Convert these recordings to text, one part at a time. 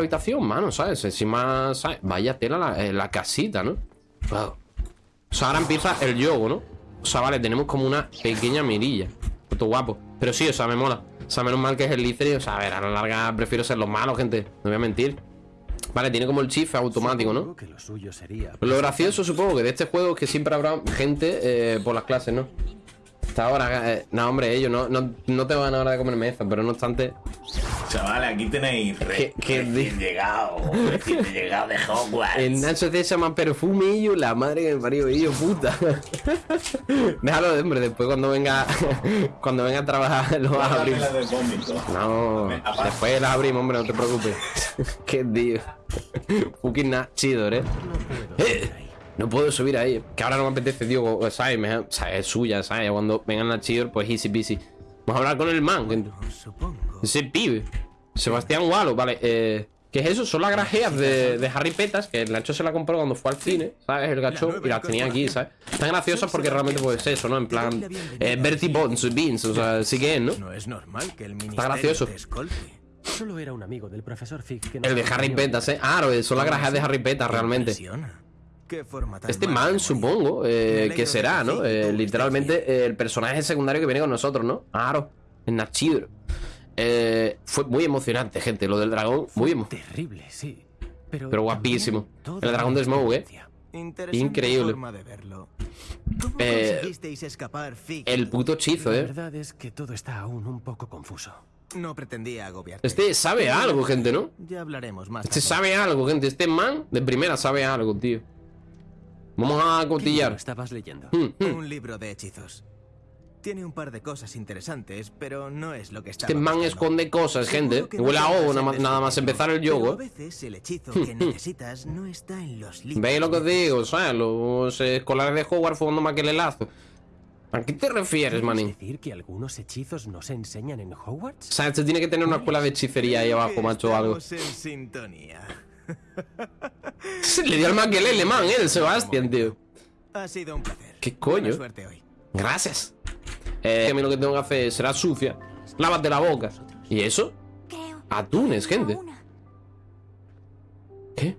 habitación, mano, ¿sabes? Encima, ¿sabes? Vaya tela la, eh, la casita, ¿no? Wow. O sea, ahora empieza el yogo, ¿no? O sea, vale, tenemos como una pequeña mirilla. Puto guapo. Pero sí, o sea, me mola. O sea, menos mal que es el Licery. O sea, a ver, a la larga prefiero ser los malos, gente. No voy a mentir. Vale, tiene como el chif automático, ¿no? Que lo suyo sería Lo gracioso, supongo, que de este juego es que siempre habrá gente eh, por las clases, ¿no? Hasta ahora, eh, no, hombre, ellos no, no, no te van a hora de comer mesa, pero no obstante. Chavales, aquí tenéis re, ¿Qué- qué recién di- llegado, recién llegado de Hogwarts. El Nacho se llama perfumillo, la madre que me parió, hijo puta. Déjalo, hombre, después cuando venga cuando venga a trabajar lo vas a abrir. De. No, Aparte. después la abrimos, hombre, no te preocupes. Qué tío. Fucking chido, ¿eh? Eh, No puedo subir ahí. Que ahora no me apetece, tío. ¿Sabes? Me- ¿sabes? Es suya, ¿sabes? Cuando vengan a Chidor, pues easy peasy. Vamos a hablar con el man. Ese pibe. Sebastián Walo, vale. Eh, ¿Qué es eso? Son las grajeas de, de Harry Petas, que el Nacho se la compró cuando fue al cine, ¿sabes? El gacho y las tenía aquí, ¿sabes? Están graciosas porque realmente pues eso, ¿no? En plan, eh, Bertie Bones, Beans, o sea, sí que es, ¿no? No es normal que el ministerio gracioso. Solo era un amigo del profesor que El de Harry Petas, ¿eh? Ah, son las grajeas de Harry Petas, realmente. Este man, supongo, eh, que será, ¿no? Eh, literalmente el personaje secundario que viene con nosotros, ¿no? Claro, el Nachidro. Eh, fue muy emocionante, gente, lo del dragón, muy emocionante. Terrible, sí. Pero, Pero guapísimo. El dragón de Smough, ¿eh? Increíble. forma de verlo. ¿Cómo Eh, escapar? El puto hechizo, La ¿eh? verdad es que todo está aún un poco confuso. No pretendía agobiarte. Este sabe algo, gente, ¿no? Ya hablaremos más. Este sabe algo, gente. Este man de primera sabe algo, tío. Vamos a ¿Qué libro cotillar. estabas leyendo? Hmm, hmm. Un libro de hechizos. Tiene un par de cosas interesantes, pero no es lo que está. Este man esconde cosas, gente. Huele a ovo, nada más, empezar el A yogo. veces el hechizo que necesitas no está en los libros. ¿Veis lo que os digo? ¿Sabes? Los escolares de Hogwarts fumando maquelelazo. ¿A qué te refieres, ¿Quieres manín? decir que algunos hechizos no se enseñan en Hogwarts? O sea, este tiene que tener una escuela de hechicería ahí abajo, macho, o algo. Estamos en sintonía. Le dio el maquelele, man, eh, el Sebastián, tío. Ha sido un placer. ¿Qué coño? Suerte hoy. Gracias. Eh, a mí lo que tengo que hacer será sucia. Lávate la boca. ¿Y eso? Atunes, gente. ¿Qué?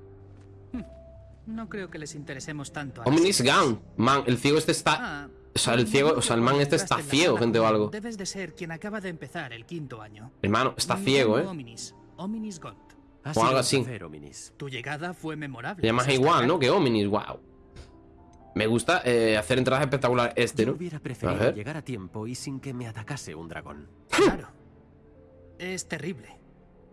No creo que les interesemos tanto. Omnis. Gun. Man, el ciego este está. Ah, O sea, el ciego, o sea, el man este está ciego, gente, o algo. Debes de ser quien acaba de empezar el quinto año. Hermano, está ciego, eh. Ominis, Ominis Gont. Ha O algo así. placer, Ominis. Tu llegada fue memorable. Le llamas igual. ¿no? Que Omnis, wow. Me gusta eh, hacer entradas espectaculares este, Yo ¿no? hubiera A preferido ver. llegar a tiempo y sin que me atacase un dragón. Claro. Es terrible.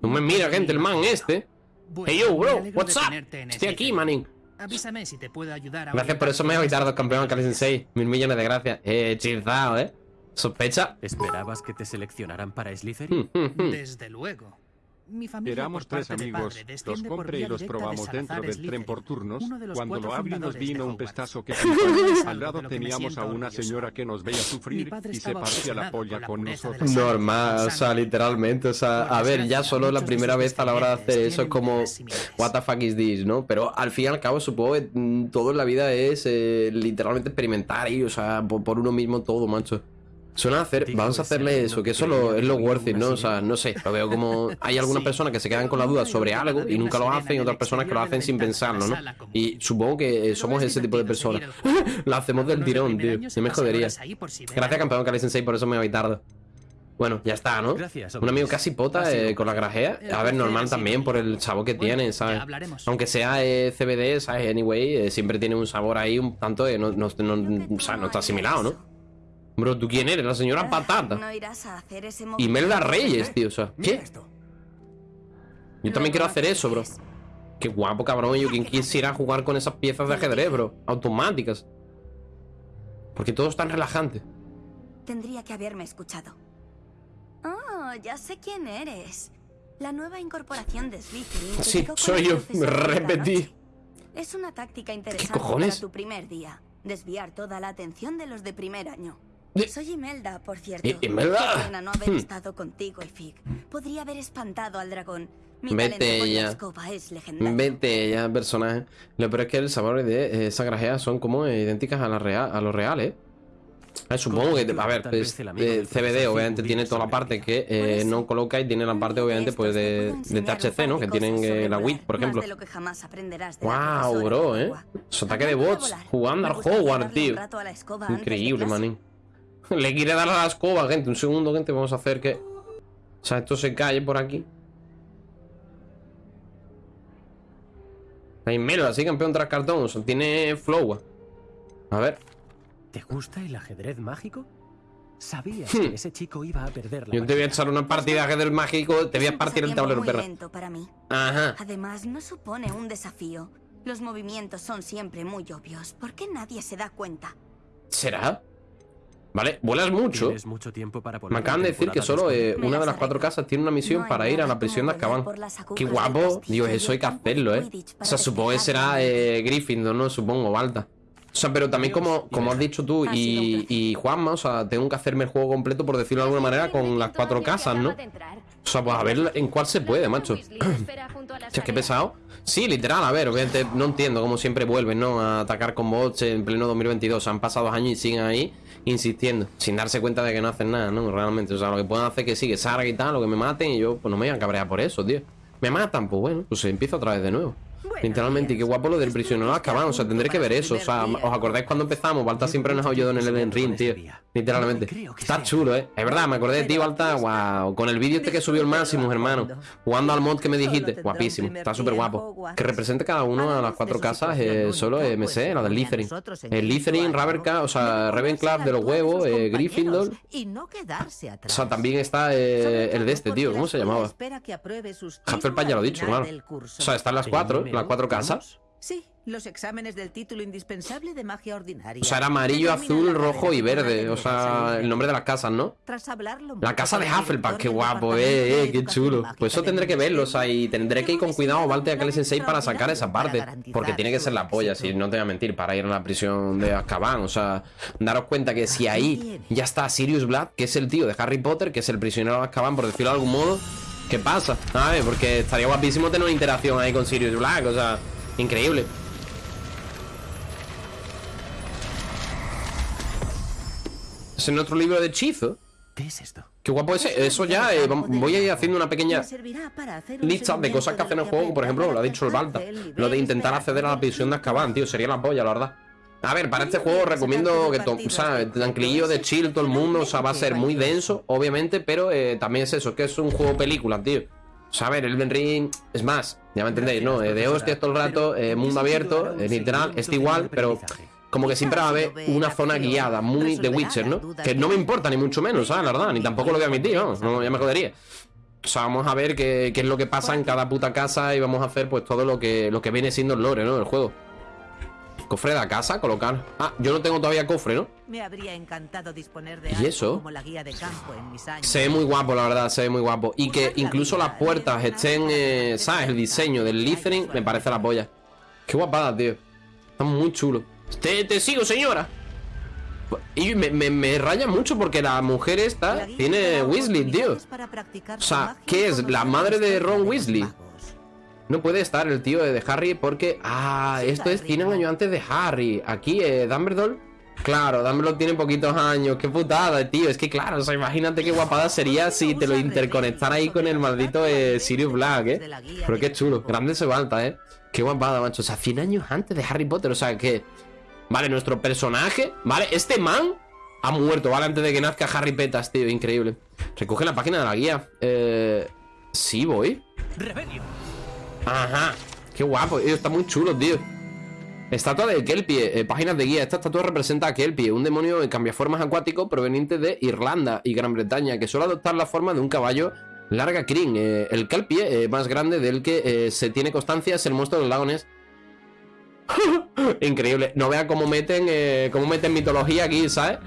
No me mira, gente, el man este. Bueno, Hey, yo, bro, what's up? Estoy aquí, Slytherin. manín. Avísame si te puedo ayudar a Gracias por eso me he evitado campeón Kali Sensei. Mil millones de gracias. Eh, hechizado, ¿eh? Sospecha. ¿Esperabas que te seleccionaran para Slytherin? Hmm, hmm, hmm. Desde luego. Mi familia Éramos tres amigos, padre los compré y los de probamos dentro del tren por turnos. Cuando lo abrí nos vino un pestazo que Al lado teníamos a una señora que nos veía sufrir y se partía la polla con la con nosotros. Normal, o sea, literalmente, o sea, a ver, ya solo la primera vez a la hora de hacer eso es como, what the fuck is this, ¿no? Pero al fin y al cabo supongo que mm, todo en la vida es eh, literalmente experimentar y, o sea, por, por uno mismo todo, macho. Suena a hacer, vamos a hacerle eso, que eso lo- es lo worth it, ¿no? O sea, no sé, lo veo como, hay algunas personas que se quedan con la duda sobre algo y nunca lo hacen y otras personas que lo hacen sin pensarlo, ¿no? Y supongo que somos ese tipo de personas. Lo hacemos del tirón, tío. No me jodería. Gracias, campeón Kali Sensei, por eso me voy tarde. Bueno, ya está, ¿no? Un amigo casi pota eh, con la grajea. A ver, normal también por el sabor que tiene, ¿sabes? Aunque sea eh, CBD, ¿sabes? Anyway, eh, siempre tiene un sabor ahí un tanto no, no, no- o sea, no está asimilado, ¿no? Bro, ¿tú quién eres? La señora Ah, Patata. No irás a hacer ese Y movimiento. Melda Reyes, tío, o sea, ¿qué? esto. Yo también quiero hacer eso, bro. Qué guapo, cabrón. Yo, ¿quién quisiera jugar con esas piezas de ajedrez, bro? Automáticas. Porque todo es tan relajante. Tendría que haberme escuchado. Oh, ya sé quién eres. La nueva incorporación de Slytherin. Sí, soy yo. la Repetí. Es una táctica interesante cojones? para tu primer día. Desviar toda la atención de los de primer año. De- Soy Imelda, por cierto. I- Imelda. Qué pena no haber estado contigo y Fig. Podría haber espantado al dragón. Mi Vete talento con ya. la escoba es. Vete ya, personaje. Lo peor es que el sabor de esa grajea son como idénticas a, la real, a lo real, ¿eh? Eh, supongo que, a ver, pues, eh, CBD obviamente tiene toda la parte que eh, no coloca y tiene la parte obviamente pues de, de THC, ¿no? Que tienen eh, la WIT, por ejemplo. Wow, bro, eh. Su ataque de bots jugando al Hogwarts, tío. Increíble, manín. Le quiere dar a la escoba, gente. Un segundo, gente. Vamos a hacer que. O sea, esto se calle por aquí. Hay Melo, así campeón tras cartón. O sea, tiene flow. A ver. ¿Te gusta el ajedrez mágico? Sabías Hmm. que ese chico iba a perder la Yo te voy a echar una partida de ajedrez mágico. Te voy a partir el tablero, muy perra. lento para mí. Ajá. Además, no supone un desafío. Los movimientos son siempre muy obvios. ¿Por qué nadie se da cuenta? ¿Será? Vale, vuelas mucho. Tienes mucho tiempo para volar Me acaban de decir que solo eh, una de las cuatro casas tiene una misión No para ir a la prisión de Azkaban. Qué guapo. Dios, eso hay que hacerlo, eh. O sea, supongo que será eh, Gryffindor, ¿no? Supongo, Balta. O sea, pero también como, como has dicho tú y, y Juanma, o sea, tengo que hacerme el juego completo, por decirlo de alguna manera, con las cuatro casas, ¿no? O sea, pues a ver en cuál se puede, macho. Hostia, qué pesado. Sí, literal, a ver, obviamente no entiendo cómo siempre vuelven, ¿no? A atacar con bots en pleno 2022. Han pasado dos años y siguen ahí insistiendo, sin darse cuenta de que no hacen nada, ¿no? Realmente, o sea, lo que pueden hacer es que sí, que salga y tal, lo que me maten y yo, pues no me voy a cabrear por eso, tío. Me matan, pues bueno, pues empiezo otra vez de nuevo. Literalmente, y qué guapo lo del prisionero Azkaban, o sea, tendré que ver eso, o sea, ¿os acordáis cuando empezamos? Balta siempre nos ha ayudado en el Elden Ring, tío. Literalmente. Está chulo, eh. Es verdad, me acordé de ti, Balta, wow. Con el vídeo este que subió el Máximo, hermano. Jugando al mod que me dijiste, guapísimo. Está súper guapo. Que represente cada uno a las cuatro casas, eh, solo eh, me sé, la del Lithering. El Lithering, Ravenclaw, o sea, Ravenclaw de los huevos, eh, Gryffindor. O sea, también está eh, el de este, tío, ¿cómo se llamaba? Hufflepuff ya lo he dicho, claro. O sea, están las cuatro, las cuatro casas. Sí, los exámenes del título indispensable de magia ordinaria. O sea, era amarillo, azul, rojo y verde. O sea, el nombre de las casas, ¿no? Tras hablarlo La casa de Hufflepuff, qué guapo, eh, eh, qué chulo. Pues eso tendré que verlo, o sea, y tendré que ir con cuidado, Valte, a Sensei para sacar esa parte. Porque tiene que ser la polla, si no te voy a mentir, para ir a la prisión de Azkaban. O sea, daros cuenta que si ahí ya está Sirius Black, que es el tío de Harry Potter, que es el prisionero de Azkaban, por decirlo de algún modo, ¿qué pasa? A ver, porque estaría guapísimo tener una interacción ahí con Sirius Black, o sea, increíble. Es en otro libro de hechizo. ¿Qué es esto? Qué guapo ese. Eso ya, eh, voy a ir haciendo una pequeña Me servirá para hacer un lista de cosas que hacen en el juego. Por ejemplo, lo ha dicho el Balta. Lo de intentar acceder a la prisión de Azkaban, tío. Sería la polla, la verdad. A ver, para este juego recomiendo que, o sea, tranquilillo de chill todo el mundo, o sea, va a ser muy denso, obviamente, pero eh, también es eso, que es un juego película, tío. O sea, a ver, el Ring es más, ya me entendéis, ¿no? Eh, de hostias todo el rato, eh, mundo abierto, eh, literal, está igual, pero como que siempre va a haber una zona guiada, muy de Witcher, ¿no? Que no me importa, ni mucho menos, ¿sabes? La verdad, ni tampoco lo voy a admitir, vamos, no, ya me jodería. O sea, vamos a ver qué, qué es lo que pasa en cada puta casa y vamos a hacer pues todo lo que, lo que viene siendo el lore, ¿no? El juego. Cofre de la casa, colocar. Ah, yo no tengo todavía cofre, ¿no? Me habría encantado disponer de ¿Y eso? como la guía de campo en mis años. Se ve muy guapo, la verdad, se ve muy guapo. Y que incluso las puertas estén, eh, ¿sabes? El diseño del Listening me parece la polla. Qué guapada, tío. Está muy chulo. Te, te sigo, señora. Y me, me, me raya mucho porque la mujer esta tiene Weasley, tío. O sea, ¿qué es? ¿La madre de Ron Weasley? No puede estar el tío de Harry porque... Ah, esto es 100 años antes de Harry. Aquí, eh, Dumbledore... Claro, Dumbledore tiene poquitos años. Qué putada, tío. Es que claro, o sea, imagínate qué guapada sería si te lo interconectara ahí con el maldito eh, Sirius Black, eh. Pero qué chulo. Grande se falta, eh. Qué guapada, macho. O sea, 100 años antes de Harry Potter. O sea, que... Vale, nuestro personaje... Vale, este man ha muerto, ¿vale? Antes de que nazca Harry Petas, tío. Increíble. Recoge la página de la guía. Eh... Sí, voy. ¡Rebelio! Ajá. Qué guapo, está muy chulo, tío. Estatua de Kelpie, eh, páginas de guía. Esta estatua representa a Kelpie, un demonio en cambiaformas acuático proveniente de Irlanda y Gran Bretaña, que suele adoptar la forma de un caballo larga crin. Eh, el Kelpie eh, más grande del que se tiene constancia es el monstruo de los lagones. Increíble. No vea cómo meten, cómo meten mitología aquí, ¿sabes?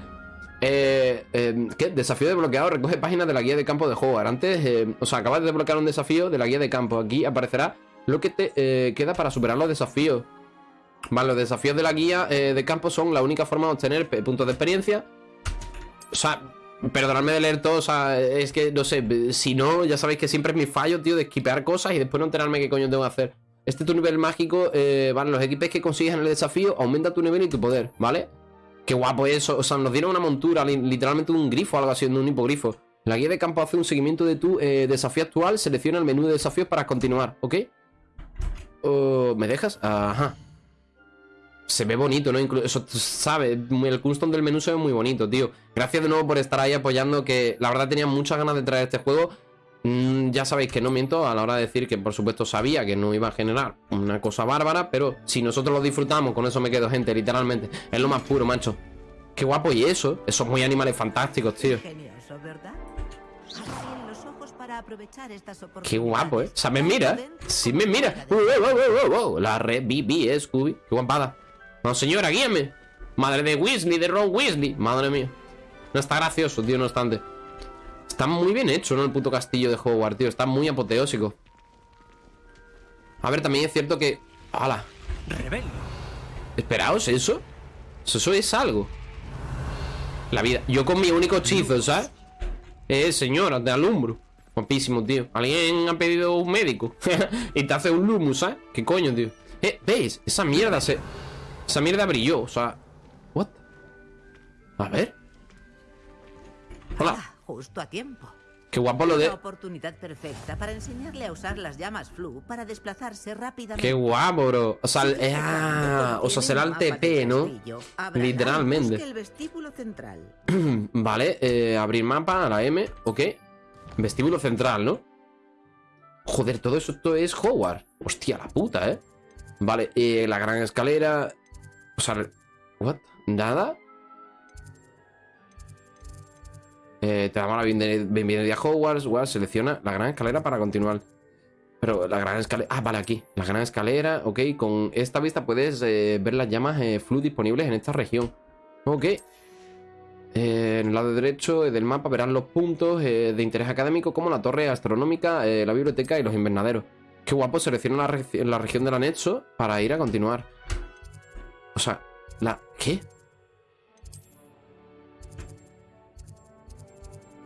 Eh, eh, ¿Qué? Desafío desbloqueado. Recoge páginas de la guía de campo de Hogwarts. Antes, eh, o sea, acabas de desbloquear un desafío de la guía de campo. Aquí aparecerá lo que te eh, queda para superar los desafíos. Vale, los desafíos de la guía eh, de campo son la única forma de obtener puntos de experiencia. O sea, perdonadme de leer todo, o sea, es que, no sé, si no, ya sabéis que siempre es mi fallo, tío, de esquipear cosas y después no enterarme qué coño tengo que hacer. Este es tu nivel mágico, eh, vale, los equipos que consigues en el desafío aumenta tu nivel y tu poder, ¿vale? Qué guapo eso. O sea, nos dieron una montura, li- literalmente un grifo, algo así, un hipogrifo. La guía de campo hace un seguimiento de tu eh, desafío actual. Selecciona el menú de desafíos para continuar, ¿ok? ¿Me dejas? Ajá. Se ve bonito, ¿no? Inclu- eso, ¿sabes? El custom del menú se ve muy bonito, tío. Gracias de nuevo por estar ahí apoyando, que la verdad tenía muchas ganas de traer este juego. Mm, ya sabéis que no miento a la hora de decir que por supuesto sabía que no iba a generar una cosa bárbara, pero si nosotros lo disfrutamos, con eso me quedo, gente, literalmente. Es lo más puro, macho. Qué guapo y eso. Esos muy animales fantásticos, tío. Ingenioso, ¿verdad? Qué oportunidades. guapo, ¿eh? O sea, me mira. Sí, me mira. Uh, uh, uh, uh, uh. La red BB, eh, Scooby. Qué guapada. No, señora, guíame. Madre de Weasley, de Ron Weasley. Madre mía. No está gracioso, tío, no obstante. Está muy bien hecho, ¿no? El puto castillo de Hogwarts, tío. Está muy apoteósico. A ver, también es cierto que... ¡Hala! Esperaos, ¿eso? Eso es algo. La vida. Yo con mi único hechizo, ¿sabes? Eh, señora, te alumbro. Guapísimo, tío. Alguien ha pedido un médico. y te hace un lumus, ¿sabes? ¿Qué coño, tío? Eh, ¿veis? Esa mierda se... Esa mierda brilló, o sea... ¿What? A ver. Hola. Ah, justo a tiempo. Qué guapo lo Una de... oportunidad perfecta para enseñarle a usar las llamas flu para desplazarse rápidamente. Qué guapo, bro. O sea, eh, ah, o sea, será el TP, ¿no? Literalmente. el vestíbulo central. Vale, eh, abrir mapa a la M, ok. Vestíbulo central, ¿no? Joder, todo eso esto es Hogwarts. Hostia, la puta, ¿eh? Vale, eh, la gran escalera. O sea, ¿what? ¿Nada? Eh, te damos la bienveni- bienvenida a Hogwarts. Selecciona la gran escalera para continuar. Pero la gran escalera. Ah, vale, aquí. La gran escalera, ok. Con esta vista puedes eh, ver las llamas eh, flu disponibles en esta región. Ok. Eh, en el lado derecho del mapa verán los puntos eh, de interés académico como la torre astronómica, eh, la biblioteca y los invernaderos. Qué guapo, selecciona la, regi- la región del anexo para ir a continuar. O sea, la... ¿Qué?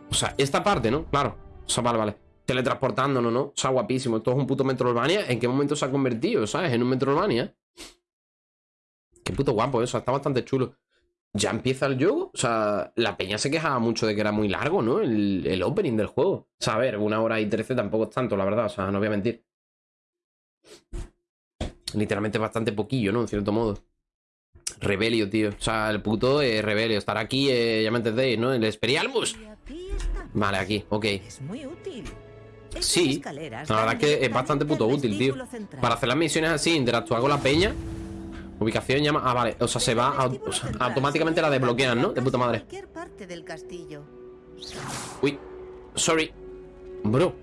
O sea, esta parte, ¿no? Claro. O sea, vale, vale. Teletransportándonos, ¿no? O sea, guapísimo. Esto es un puto Metroidvania. ¿En qué momento se ha convertido, sabes? En un Metroidvania. Qué puto guapo eso. Está bastante chulo. ¿Ya empieza el juego? O sea, la peña se quejaba mucho de que era muy largo, ¿no? El, el opening del juego. O sea, a ver, una hora y trece tampoco es tanto, la verdad. O sea, no voy a mentir. Literalmente bastante poquillo, ¿no? En cierto modo. Rebelio, tío. O sea, el puto eh, Rebelio. Estar aquí, eh, ya me entendéis, ¿no? El está. Vale, aquí, ok. Es muy útil. Estas Sí, la verdad es que es bastante puto útil, tío. Para hacer las misiones así, interactuar con la peña. Ubicación llama. Ah, vale. O sea, se va. Vestíbulo o sea, automáticamente la desbloquean, ¿no? De puta madre. cualquier parte del castillo. Uy. Sorry. Bro.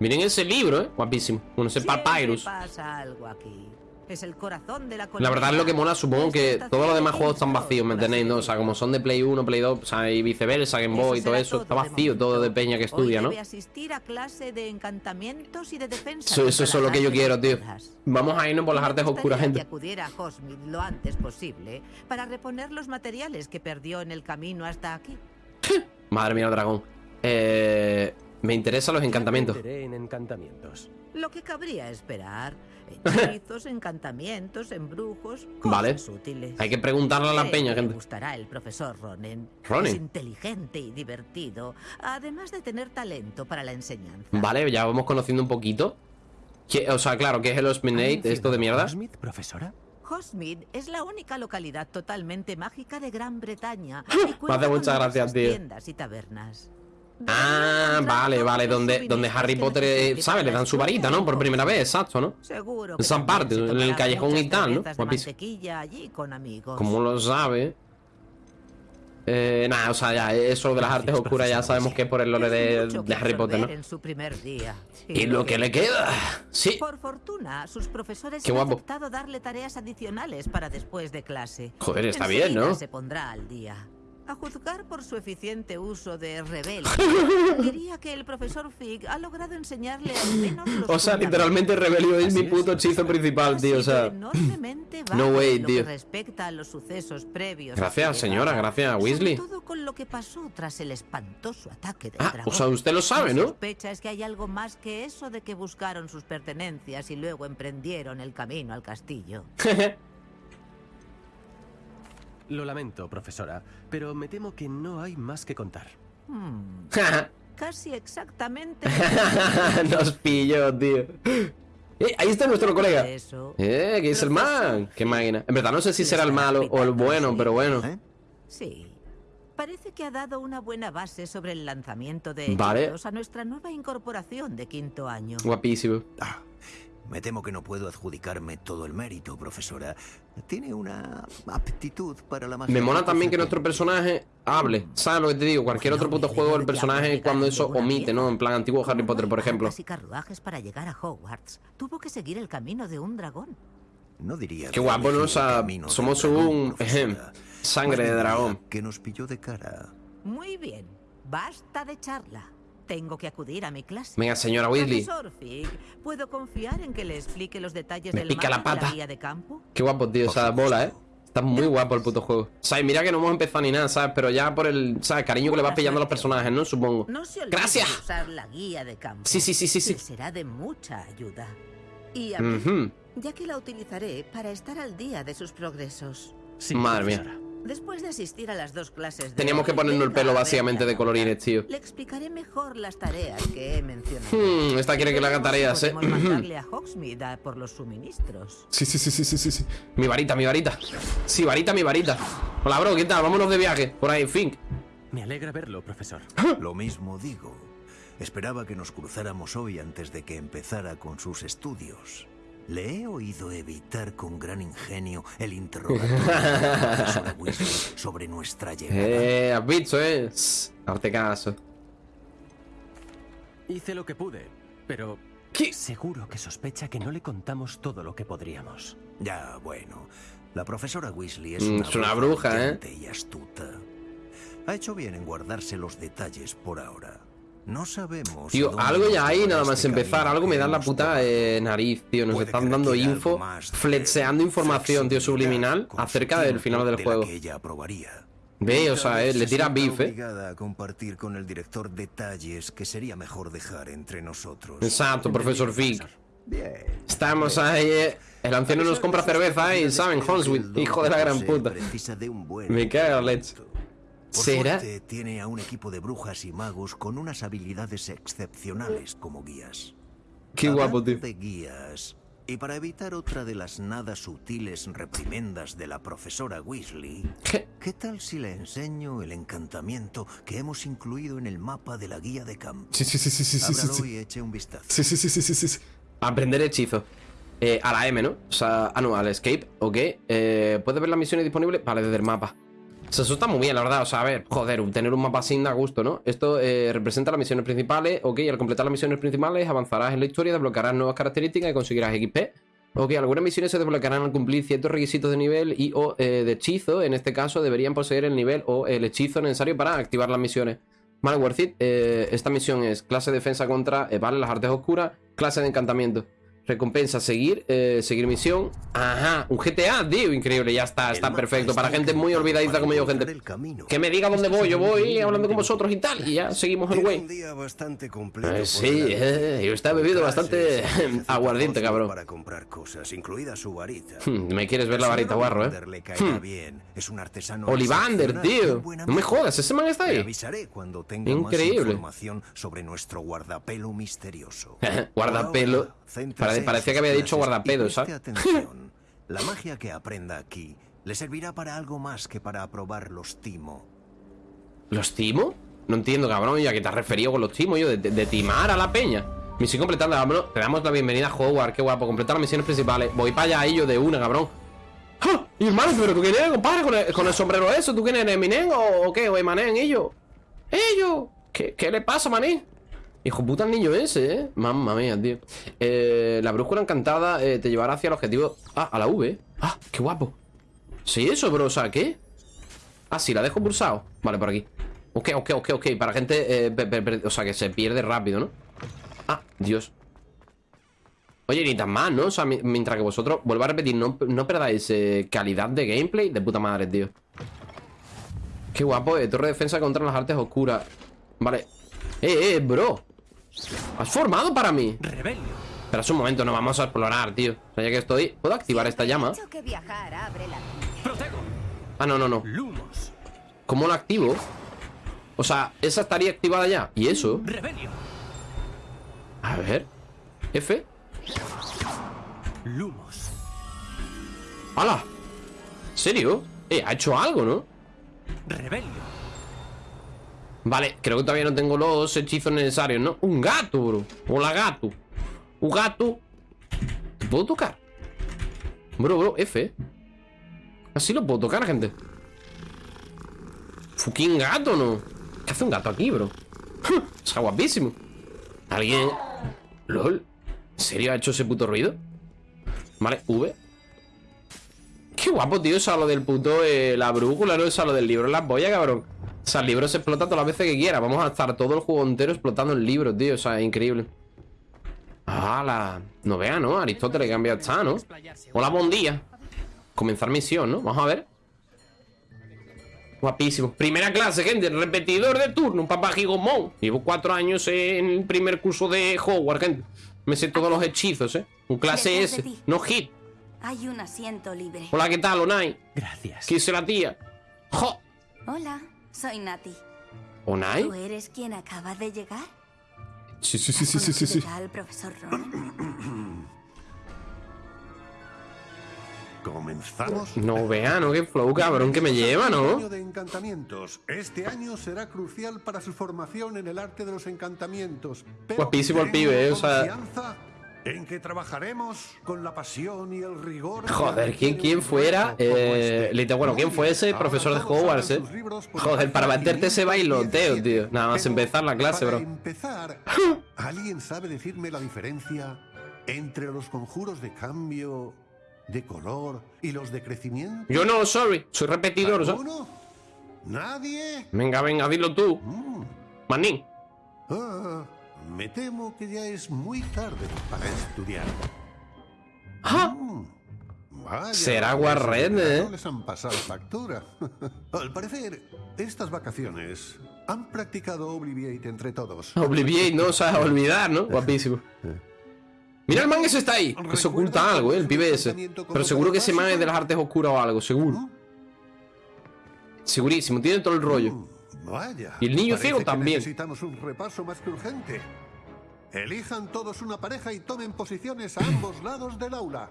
Miren ese libro, ¿eh? Guapísimo. Bueno, ese papyrus. pasa algo aquí. Es el corazón de la La verdad es lo que mola, supongo que todos los demás juegos están vacíos, ¿me entendéis? ¿no? O sea, como son de Play 1, Play 2, o sea, y viceversa, Game Boy y todo eso, está vacío todo de peña que estudia, ¿no? Hoy debe asistir a clase de encantamientos y de defensa. Eso- eso es lo que yo quiero, tío. Vamos a irnos por las artes oscuras, que gente. acudiera a Hogsmeade lo antes posible para reponer los materiales que perdió en el camino hasta aquí. Madre mía, el dragón. Eh, me interesan los en encantamientos. Lo que cabría esperar. Hechizos, encantamientos, embrujos, cosas Vale. útiles. Hay que preguntarle a la peña, gente. gustará el profesor Ronen. Ronen. Es inteligente y divertido, además de tener talento para la enseñanza. Vale, ya vamos conociendo un poquito. ¿Qué- o sea, claro, ¿qué es el ¿Ha Osminate? ¿Esto de mierda? Hogsmeade, profesora? Hogsmeade es la única localidad totalmente mágica de Gran Bretaña. y Me hace con mucha gracia, numerosas tío. tiendas y tabernas. Ah, vale, vale, donde, donde Harry Potter, eh, ¿sabes? Le dan su varita, ¿no? en Por primera vez, exacto, ¿no? Seguro que Esa parte, en el callejón y tal, ¿no? Como lo sabe. Eh, nada, o sea, ya, eso de las artes oscuras ya sabemos que es por el lore de, Harry Potter, ¿no? en. Y lo que le queda. Sí. Por fortuna, sus profesores Qué han guapo. darle tareas adicionales para después de clase. Joder, está bien, ¿no? se pondrá al día. A juzgar por su eficiente uso de rebelde, diría que el profesor Fig ha logrado enseñarle al menos los O sea, literalmente Rebelio es mi puto hechizo principal, tío. O sea, no way, tío. respecta a los sucesos previos. Gracias, señora, gracias, Weasley. todo con lo que pasó tras el espantoso ataque del Ah, dragón. o sea, usted lo sabe, ¿no? sospecha es que hay algo más que eso de que buscaron sus pertenencias y luego emprendieron el camino al castillo. Lo lamento, profesora, pero me temo que no hay más que contar. Hmm, casi exactamente. Nos pilló, tío. Eh, ahí está nuestro colega. Eso. Eh, que es el man. Qué máquina. En verdad no sé si será el malo o el bueno, pero bueno. ¿Eh? Sí. Parece que ha dado una buena base sobre el lanzamiento de Vale. a nuestra nueva incorporación de quinto año. Guapísimo. Ah, me temo que no puedo adjudicarme todo el mérito, profesora. Tiene una aptitud para la magia. Me mola también que nuestro personaje hable. ¿Sabes lo que te digo? Cualquier otro puto juego, el personaje cuando eso omite, ¿no? En plan antiguo Harry Potter, por ejemplo. y carruajes para llegar a Hogwarts. Tuvo que seguir el camino de un dragón. No diría Qué que guapo, somos un, sangre de dragón. Que nos pilló de cara. Muy bien. Basta de charla. Tengo que acudir a mi clase. Venga, señora Weasley. Fig, ¿puedo confiar en que le explique los detalles Me del pica la de pata. de campo? Qué guapo, tío, esa bola, ¿eh? Está muy guapo el puto juego. ¿Sabes? Mira que no hemos empezado ni nada, ¿sabes? Pero ya por el, ¿sabes? Cariño que le vas pillando a los personajes, ¿no? Supongo. No se Gracias. de usar la guía de campo. Sí, sí, sí, sí, sí. Será de mucha ayuda. Y a Ujú. mí, ya que la utilizaré para estar al día de sus progresos. Sí, Madre mía. Después de asistir a las dos clases de Teníamos que ponernos el pelo básicamente de colorines, tío. Le explicaré mejor las tareas que he mencionado. Hmm, esta quiere que le haga tareas, ¿eh? Mandarle a Hogsmeade a por los suministros. Sí, sí, sí, sí, sí, sí, sí. Mi varita, mi varita. Sí, varita, mi varita. Hola, bro, ¿qué tal? Vámonos de viaje. Por ahí, Fink. Me alegra verlo, profesor. Lo mismo digo. Esperaba que nos cruzáramos hoy antes de que empezara con sus estudios. Le he oído evitar con gran ingenio el interrogatorio de la profesora Weasley sobre nuestra llegada. Eh, has visto, eh. Caso. Hice lo que pude, pero ¿Qué? seguro que sospecha que no le contamos todo lo que podríamos. Ya, bueno. La profesora Weasley es Mm, una, es una bruja, ¿eh? brillante y astuta. Ha hecho bien en guardarse los detalles por ahora. No sabemos. Tío, algo ya llevará nada más este empezar. Algo me dan la puta eh, nariz, tío. Nos están dando info, flexeando información, tío, subliminal acerca del final del juego. Ve, o sea, eh, le tira beef, eh. a compartir con el director detalles que sería mejor dejar entre nosotros. Exacto, profesor. Bien. Estamos ahí, eh. El anciano nos compra cerveza y saben, Holswith, hijo de la gran puta. Me cago leche. Por ¿Será? suerte, tiene a un equipo de brujas y magos con unas habilidades excepcionales como guías. Qué guapo, tío. de guías, y para evitar otra de las nada sutiles reprimendas de la profesora Weasley, ¿Qué? ¿qué tal si le enseño el encantamiento que hemos incluido en el mapa de la guía de campo? Sí, sí, sí, sí, sí, sí, sí, Ábralo sí. y eche un vistazo. Sí, sí, sí, sí, sí, sí, sí. Aprender hechizo. Eh, a la M, ¿no? O sea, ah, no, al escape, ok. Eh, ¿Puedes ver las misiones disponibles? Vale, desde el mapa. O sea, eso está muy bien, la verdad. O sea, a ver, joder, tener un mapa así da gusto, ¿no? Esto eh, representa las misiones principales, ok. Al completar las misiones principales, avanzarás en la historia, desbloquearás nuevas características y conseguirás XP. Ok, algunas misiones se desbloquearán al cumplir ciertos requisitos de nivel y o eh, de hechizo. En este caso, deberían poseer el nivel o el hechizo necesario para activar las misiones. Vale, worth it. Eh, esta misión es clase de defensa contra, vale, las artes oscuras, clase de encantamiento. Recompensa, seguir, eh, seguir misión. Ajá, un GTA, tío, increíble, ya está, está perfecto. Para gente muy olvidadiza para como yo, gente. Que me diga dónde voy, yo voy hablando con vosotros y tal. Y ya seguimos el güey. Eh, sí, eh, yo está bebido bastante aguardiente, cabrón. Para comprar cosas, incluida su varita. Hmm, Me quieres ver la varita guarro, eh. Hmm. bien. Es un artesano Olivander, tío. No me jodas, ese man está ahí. avisaré cuando tenga Increíble. sobre nuestro guardapelo misterioso. Guardapelo. Céntrese Pare- parecía que había dicho clases y guardapedo, preste ¿sabes? atención. La magia que aprenda aquí le servirá para algo más que para aprobar los timo. ¿Los timo? No entiendo, cabrón. ¿Y a qué te has referido con los timos? Yo, de, de- de timar a la peña. Misión completada, vámonos. Te damos la bienvenida a Hogwarts, qué guapo. Completar las misiones principales. Voy para allá, ahí yo de una, cabrón. ¡Ja! Y hermano, pero ¿tú quién eres, compadre? ¿Con el, con el sombrero eso? ¿Tú quién eres, Eminem o, o qué? ¿O Emanen, ellos? ¿Ellos? ¿Qué, ¿Qué le pasa, maní? Hijo puta el niño ese, ¿eh? Mamma mía, tío. Eh, la brújula encantada eh, te llevará hacia el objetivo... Ah, a la V. Ah, qué guapo. Sí, eso, bro. O sea, ¿qué? Ah, sí, la dejo pulsado. Vale, por aquí. Ok, ok, ok, ok. Para gente... eh, o sea, que se pierde rápido, ¿no? Ah, Dios. Oye, ni tan mal, ¿no? O sea, mi- mientras que vosotros... Vuelvo a repetir, no, no perdáis eh, calidad de gameplay de puta madre, tío. Qué guapo, eh. Torre de defensa contra las artes oscuras. Vale. Eh, eh, bro. ¿Has formado para mí? ¡Rebelio! Espera un momento, no vamos a explorar, tío. O sea, ya que estoy... ¿Puedo activar esta llama? Que viajar abre la. Ah, no, no, no. Lumos. ¿Cómo lo activo? O sea, esa estaría activada ya. ¿Y eso? Rebelio. A ver. F. Lumos. ¡Hala! ¿Serio? Eh, ha hecho algo, ¿no? Rebelio. Vale, creo que todavía no tengo los hechizos necesarios, ¿no? Un gato, bro Hola, gato Un gato ¿Te puedo tocar? Bro, bro, F Así lo puedo tocar, gente Fucking gato, ¿no? ¿Qué hace un gato aquí, bro? Está guapísimo ¿Alguien? ¿Lol? ¿En serio ha hecho ese puto ruido? Vale, V Qué guapo, tío, eso a lo del puto eh, La brújula, ¿no? Eso a lo del libro las boyas, cabrón O sea, el libro se explota todas las veces que quiera Vamos a estar todo el juego entero explotando el libro, tío O sea, es increíble ¡Hala! No vea, ¿no? Aristóteles que cambia está, ¿no? Hola, buen día Comenzar misión, ¿no? Vamos a ver Guapísimo Primera clase, gente Repetidor de turno Un papá gigomón Llevo cuatro años en el primer curso de Hogwarts, gente Me sé todos los hechizos, ¿eh? Un clase S. No hit Hay un asiento libre. Hola, ¿qué tal, Onai? Gracias. ¿Qué dice la tía? ¡Jo! Hola, soy Nati. ¿Onai? ¿Tú eres quien acaba de llegar? Sí, sí, sí, sí, sí, sí, sí. ¿Conoces al profesor Ron? Comenzamos. No vea, ¿no? Qué flow, cabrón, que me lleva, ¿no? Año de encantamientos. Este año será crucial para su formación en el arte de los encantamientos. Guapísimo el pibe, ¿eh? O sea- confianza en que trabajaremos con la pasión y el rigor. Joder, ¿quién, quién fuera? Eh, este. bueno, ¿quién fue ese profesor de Hogwarts, eh? Joder, para meterte ese bailoteo, 517. tío. Nada más empezar la clase, bro. empezar, ¿alguien sabe decirme la diferencia entre los conjuros de cambio, de color y los de crecimiento? Yo no, sorry. Soy repetidor, ¿sabes? ¿Alguno? ¿Nadie? Venga, venga, dilo tú. Mm. Manín. Ah, me temo que ya es muy tarde para estudiar. ¡Ah! Mm, vaya, Será de verano ¿eh? les han pasado factura. Al parecer, estas vacaciones han practicado Obliviate entre todos. Obliviate, ¿no? O sea, olvidar, ¿no? Guapísimo. Mira el man ese está ahí. Que se oculta algo, ¿eh? El pibe ese. Pero seguro que ese man es de las artes oscuras o algo, seguro. Mm, Segurísimo, tiene todo el rollo. Vaya. Y el niño ciego también. Necesitamos un repaso más que urgente. Elijan todos una pareja y tomen posiciones a ambos lados del aula.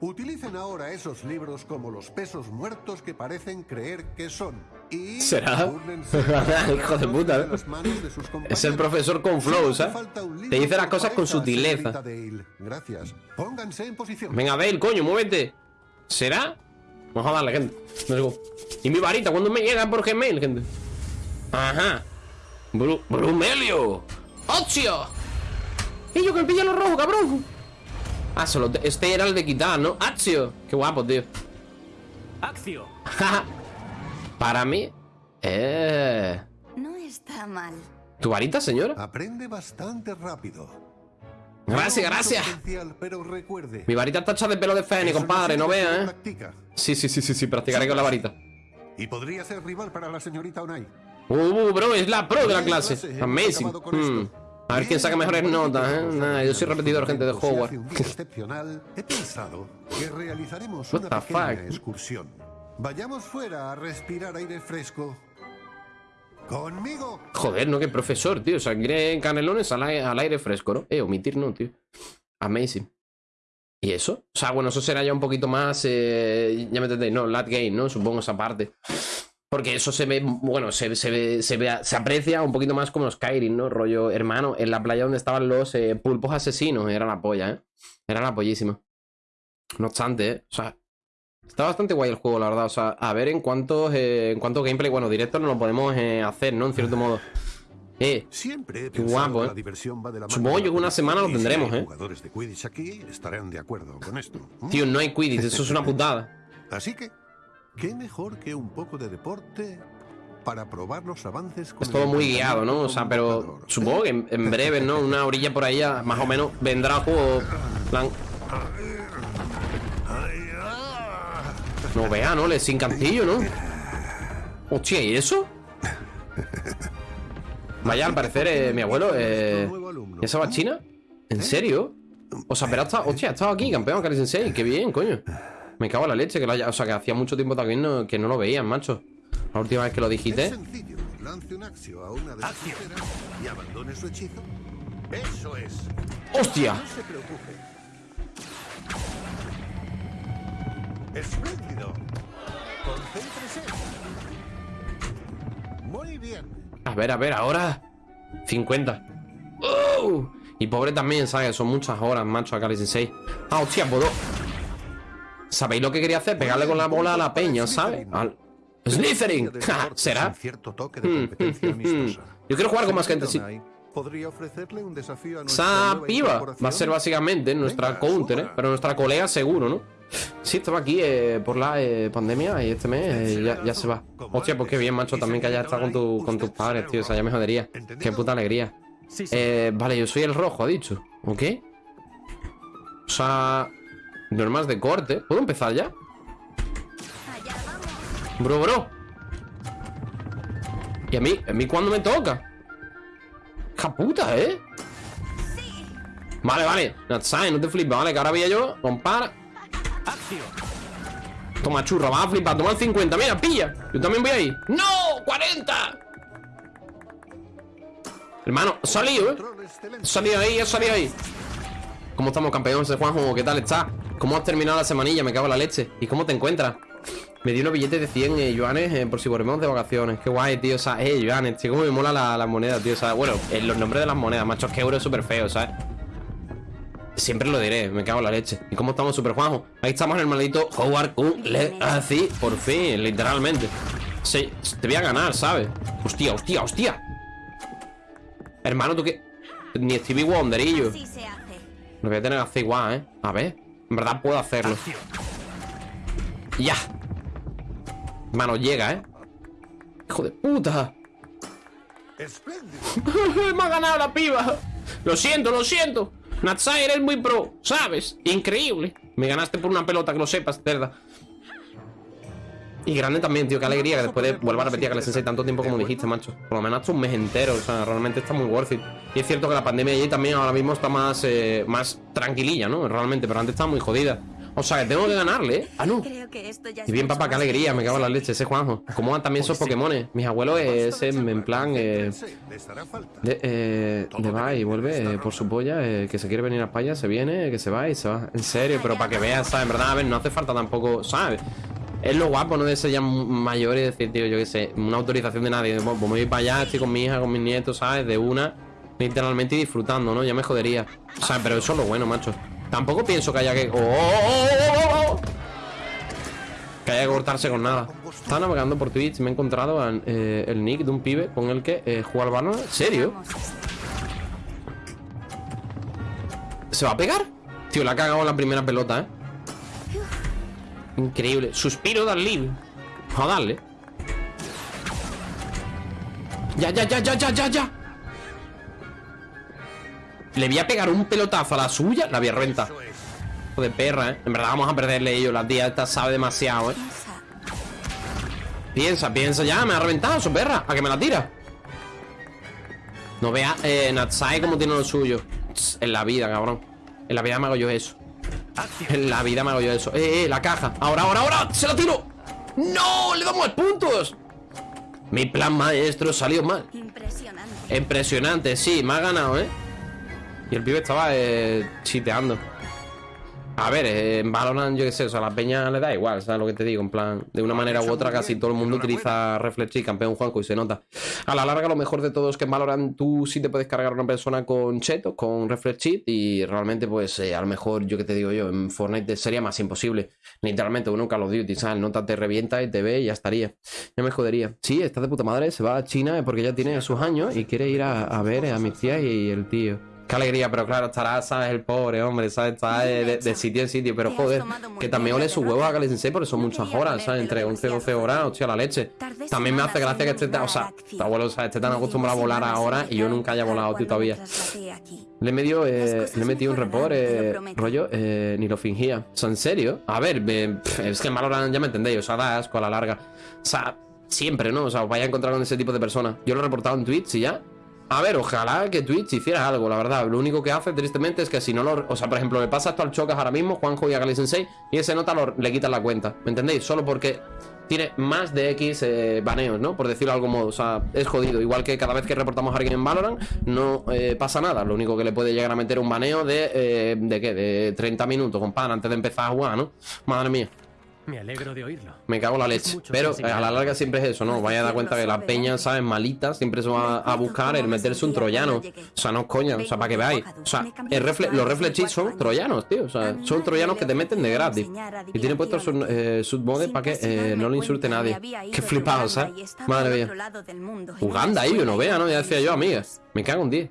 Utilicen ahora esos libros como los pesos muertos que parecen creer que son. Y ¿Será? Hijo de puta, ¿eh? de Es el profesor con flow, ¿sabes? libro Te dice las cosas con sutileza. Gracias. Pónganse en posición. Venga, Dale, coño, muévete. ¿Será? Vamos a darle, gente. Let's go. Y mi varita, ¿cuándo me llega por Gmail, gente? Ajá. Bru Brumelio. ¡Ocio! ¡Y yo que el pillalo rojo, cabrón! Ah, solo te- este era el de quitar, ¿no? ¡Azio! Qué guapo, tío. Accio. Para mí. Eh. No está mal. ¿Tu varita, señora? Aprende bastante rápido. Gracias, gracias. potencial, pero recuerde. Mi varita está hecha de pelo de eso compadre, no vea, ¿eh? practica. Sí, sí, sí, sí, sí, practicaré con la varita. Y podría ser rival para la señorita Onai. Uh, bro, es la pro de la clase. hemos Amazing. Hmm. A ver quién saca mejores notas, ¿eh? Nah, yo soy repetidor, gente de Hogwarts. excepcional, he pensado que realizaremos una excursión. Vayamos fuera a respirar aire fresco. Joder, no, que profesor, tío. O sea, quiere canelones al, ai- al aire fresco, ¿no? Eh, omitir no, tío. Amazing. ¿Y eso? O sea, bueno, eso será ya un poquito más. eh, ya me entendéis, ¿no? Lat game, ¿no? Supongo esa parte. Porque eso se ve, bueno, se, se, ve- se, aprecia un poquito más como Skyrim, ¿no? Rollo, hermano, en la playa donde estaban los eh, pulpos asesinos, era la polla, ¿eh? Era la pollísima. No obstante, ¿eh? O sea, está bastante guay el juego, la verdad. O sea, a ver en cuántos, eh, en cuántos gameplay, bueno, directo no lo podemos eh, hacer, ¿no? En cierto modo. Eh, Siempre Qué guapo, ¿eh? la diversión va de la mano Supongo yo que una semana lo tendremos, ¿eh? jugadores de Quidditch aquí estarán de acuerdo con esto. Tío, no hay Quidditch, eso es una putada. Así que, ¿qué mejor que un poco de deporte para probar los avances con Es todo muy guiado, ¿no? O sea, pero supongo que en, en breve, ¿no? Una orilla por ahí, ya, más o menos, vendrá el juego. plan. No vea, ¿no? Le sin cantillo, ¿no? Hostia, ¿y eso? Vaya, al parecer, eh, mi abuelo, eh. ¿Esa va a China? ¿En serio? O sea, pero ha estado, hostia, ha estado aquí, campeón, Cari Sensei. Qué bien, coño. Me cago en la leche, que lo haya... O sea, que hacía mucho tiempo también no- que no lo veían, macho. La última vez que lo Es dijiste. sencillo. Espléndido. Concéntrese. Muy bien. A ver, a ver, ahora. 50. ¡Oh! Y pobre también, ¿sabes? Son muchas horas, macho, acá 16. Ah, hostia, puedo. ¿Sabéis lo que quería hacer? Pegarle con la bola a la peña, ¿sabes? Al. ¡Slytherin! ¿Será? sin cierto toque de competencia amistosa. Yo quiero jugar con más gente, sí. Podría ofrecerle un desafío a Esa piba va a ser básicamente nuestra counter, ¿eh? Pero nuestra colega seguro, ¿no? Sí, estaba aquí eh, por la eh, pandemia y este mes eh, ya, ya se va. Hostia, pues qué bien, macho, también que hayas estado con, tu, con tus padres, tío. O sea, ya me jodería. Qué puta alegría. Vale, yo soy el rojo, ha dicho. ¿Ok? O sea, normas de corte. ¿Puedo empezar ya? Bro, bro. ¿Y a mí? ¿A mí cuándo me toca? ¡Ja puta, eh! Vale, vale. No te flipes, vale, que ahora voy yo. Compara. ¡Acción! Toma churro, vas a flipar, toma el 50, mira, pilla. Yo también voy ahí. ¡No! ¡40! Hermano, he salido, eh. Salido ahí, he salido ahí. ¿Cómo estamos, campeones de Juanjo? ¿Qué tal estás? ¿Cómo has terminado la semanilla? Me cago en la leche. ¿Y cómo te encuentras? Me dio unos billetes de 100 eh, yuanes eh, por si volvemos de vacaciones. Qué guay, tío. O sea, eh, yuanes, tío. Cómo me mola la, la moneda, tío. O sea, bueno, eh, los nombres de las monedas, macho. Es que euro es súper feo, ¿sabes? Siempre lo diré, me cago en la leche. ¿Y cómo estamos, Super Juanjo? Ahí estamos en el maldito Howard Kun así, por fin, literalmente. Sí, te voy a ganar, ¿sabes? Hostia, hostia, hostia. Hermano, tú qué. Ni Stevie Wonderillo. Lo voy a tener que hacer igual, ¿eh? A ver. En verdad puedo hacerlo. Ya. Mano, llega, ¿eh? Hijo de puta. Me ha ganado la piba. Lo siento, lo siento. Natsai, eres muy pro, ¿sabes? Increíble. Me ganaste por una pelota, que lo sepas, cerda. Y grande también, tío, qué alegría que después de vuelva a repetir a que le sensei tanto tiempo como dijiste, macho. Por lo menos un mes entero, o sea, realmente está muy worth it. Y es cierto que la pandemia allí también ahora mismo está más, eh, más tranquililla, ¿no? Realmente, pero antes estaba muy jodida. O sea, que tengo que ganarle, ¿eh? Ah, no. Creo que esto ya es Y bien, papá, qué alegría, me cago en la leche, ese Juanjo. ¿Cómo van también esos Pokémones? Mis abuelos es en, en plan. Eh, de, eh, de va y vuelve eh, por su polla, eh, que se quiere venir a España, se viene, que se va y se va. En serio, pero para que veas, ¿sabes? En verdad, a ver, no hace falta tampoco, ¿sabes? Es lo guapo, ¿no? De ser ya mayor y decir, tío, yo qué sé, una autorización de nadie. Bueno, pues me voy para allá, estoy con mi hija, con mis nietos, ¿sabes? De una, literalmente y disfrutando, ¿no? Ya me jodería. O sea, pero eso es lo bueno, macho. Tampoco pienso que haya que. ¡Oh, oh, oh! Que haya que cortarse con nada. Estaba navegando por Twitch me he encontrado eh, el nick de un pibe con el que eh, juega al balón. ¿En serio? Vamos. ¿Se va a pegar? Tío, la ha cagado la primera pelota, ¿eh? Increíble. Suspiro de live. A darle. Ya, ya, ya, ya, ya, ya, ya. Le voy a pegar un pelotazo a la suya. La voy a reventar. Hijo de perra, ¿eh? En verdad vamos a perderle ellos. La tía esta sabe demasiado, ¿eh? Piensa. Piensa, ya. Me ha reventado su perra. ¿A que me la tira? No vea, eh, Natsai como tiene lo suyo. En la vida, cabrón. En la vida me hago yo eso. En la vida me hago yo eso. Eh, eh, la caja. Ahora, ahora, ahora. ¡Se la tiro! ¡No! ¡Le damos puntos! Mi plan maestro salió mal. Impresionante. Impresionante, sí, me ha ganado, ¿eh? Y el pibe estaba eh, chiteando. A ver, eh, en Valorant, yo qué sé, o sea, a la peña le da igual, ¿sabes lo que te digo? En plan, de una manera u otra, casi todo el mundo utiliza Reflex y campeón Juanco y se nota. A la larga, lo mejor de todo es que en Valorant tú sí te puedes cargar a una persona con chetos, con Reflex y realmente, pues, eh, a lo mejor, yo que te digo yo, en Fortnite sería más imposible. Literalmente, uno en Call of Duty, ¿sabes? Nota te revienta y te ve y ya estaría. Ya me jodería. Sí, está de puta madre, se va a China porque ya tiene sus años y quiere ir a, a ver a mis tías y el tío. Qué alegría, pero claro, estará, ¿sabes? El pobre hombre, ¿sabes? Está de, de- de sitio en sitio, pero joder, que también ole sus derrota. huevos a Kali Sensei porque son muchas horas, ¿sabes? Entre 11 y 12 ponértelo horas, hostia, la leche. También me hace gracia que esté, tan- o sea, tu abuelo, ¿sabes? Esté tan acostumbrado a volar ahora y yo nunca haya volado, tío, todavía. Le he metido, eh, le he metido un mejorarán, report, eh, rollo, eh, ni lo fingía. O sea, ¿en serio? A ver, eh, pff, es que Valorant ya me entendéis, o sea, da asco a la larga. O sea, siempre, ¿no? O sea, os vais a encontrar con ese tipo de personas. Yo lo he reportado en Twitch y ya. A ver, ojalá que Twitch hiciera algo, la verdad. Lo único que hace, tristemente, es que si no lo. O sea, por ejemplo, le pasa esto al Chocas ahora mismo, Juanjo y a Gali Sensei, y ese nota le quitan la cuenta. ¿Me entendéis? Solo porque tiene más de X eh, baneos, ¿no? Por decirlo de algún modo. O sea, es jodido. Igual que cada vez que reportamos a alguien en Valorant, no eh, pasa nada. Lo único que le puede llegar a meter un baneo de. eh, ¿De qué? De 30 minutos, compadre, antes de empezar a jugar, ¿no? Madre mía. Me alegro de oírlo. Me cago en la leche. Pero eh, a la larga siempre es eso, ¿no? Vaya a dar cuenta que la peña, ¿sabes? Malita, siempre se va a buscar el meterse un troyano. O sea, no es coña, o sea, para que veáis. O sea, el refle- los reflex cheats son troyanos, tío. O sea, son troyanos que te meten de gratis. Y tiene puesto su, eh, para que eh, no le insulte nadie. Qué flipado, ¿sabes? Madre mía. Uganda, ahí, no vea, ¿no? Ya decía yo, amiga. Me cago en 10.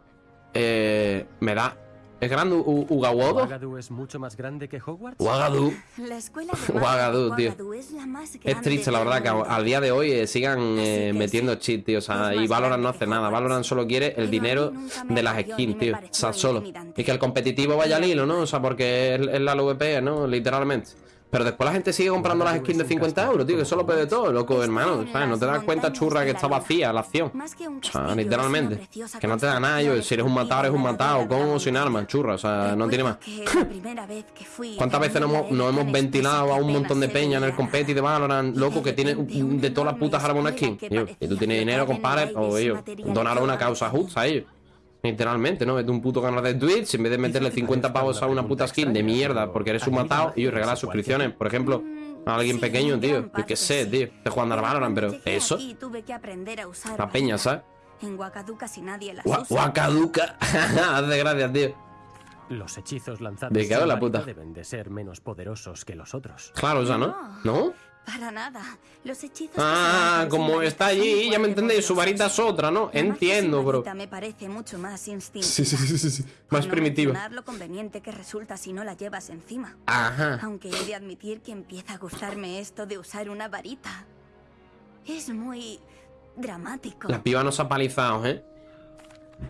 Eh, me da. ¿Es grande U- Ugawodo? ¿Ouagadougou es mucho más grande que Hogwarts? Uagadu. La escuela de magia Ouagadougou, de tío. Es la más Es grande triste, la verdad, que al día de hoy eh, sigan eh, metiendo sí, cheat, tío. O sea, y Valorant no hace nada. Valorant solo quiere el dinero de las skins, tío. O sea, solo. Y que el competitivo vaya al hilo, ¿no? O sea, porque es, es la LVP, ¿no? Literalmente. Pero después la gente sigue comprando las skins de 50 euros, tío. Que eso lo pide todo, loco, hermano. ¿Sabes? No te das cuenta, churra, que está vacía la acción. O sea, literalmente. una Que no te da nada, yo. Si eres un matador, eres un matado. Con o sin armas, churra. O sea, no tiene más. ¿Cuántas veces nos hemos, era hemos ventilado a un montón de peña en el competi de? Valorant, loco, que tiene de todas las putas armas una skin? y tú tienes dinero, compadre, o ellos, donar una en causa justa a ellos. Literalmente, ¿no? Vete un puto canal de Twitch en vez de meterle 50 pavos a una puta skin de mierda porque eres un matado y regalar suscripciones. Por ejemplo, a alguien Sí, pequeño, tío. Yo qué sé, tío. Te jugando al Pero Valorant, pero eso. La peña. ¿sabes? En Wakadu casi nadie usa. Guacaduca. Hace gracias, tío. Los hechizos lanzados sin la puta. deben de ser menos poderosos que los otros. Claro, o sea, ¿no? ¿No? Para nada. Los hechizos. Ah, como está allí, ya me entendéis, su varita es otra, ¿no? Entiendo, bro. me parece mucho más instintiva. Sí, sí, sí, sí, Más no primitiva. lo conveniente que resulta si no la llevas encima. Ajá. Aunque he de admitir que empieza a gustarme esto de usar una varita. Es muy dramático. La piba nos ha palizado, ¿eh?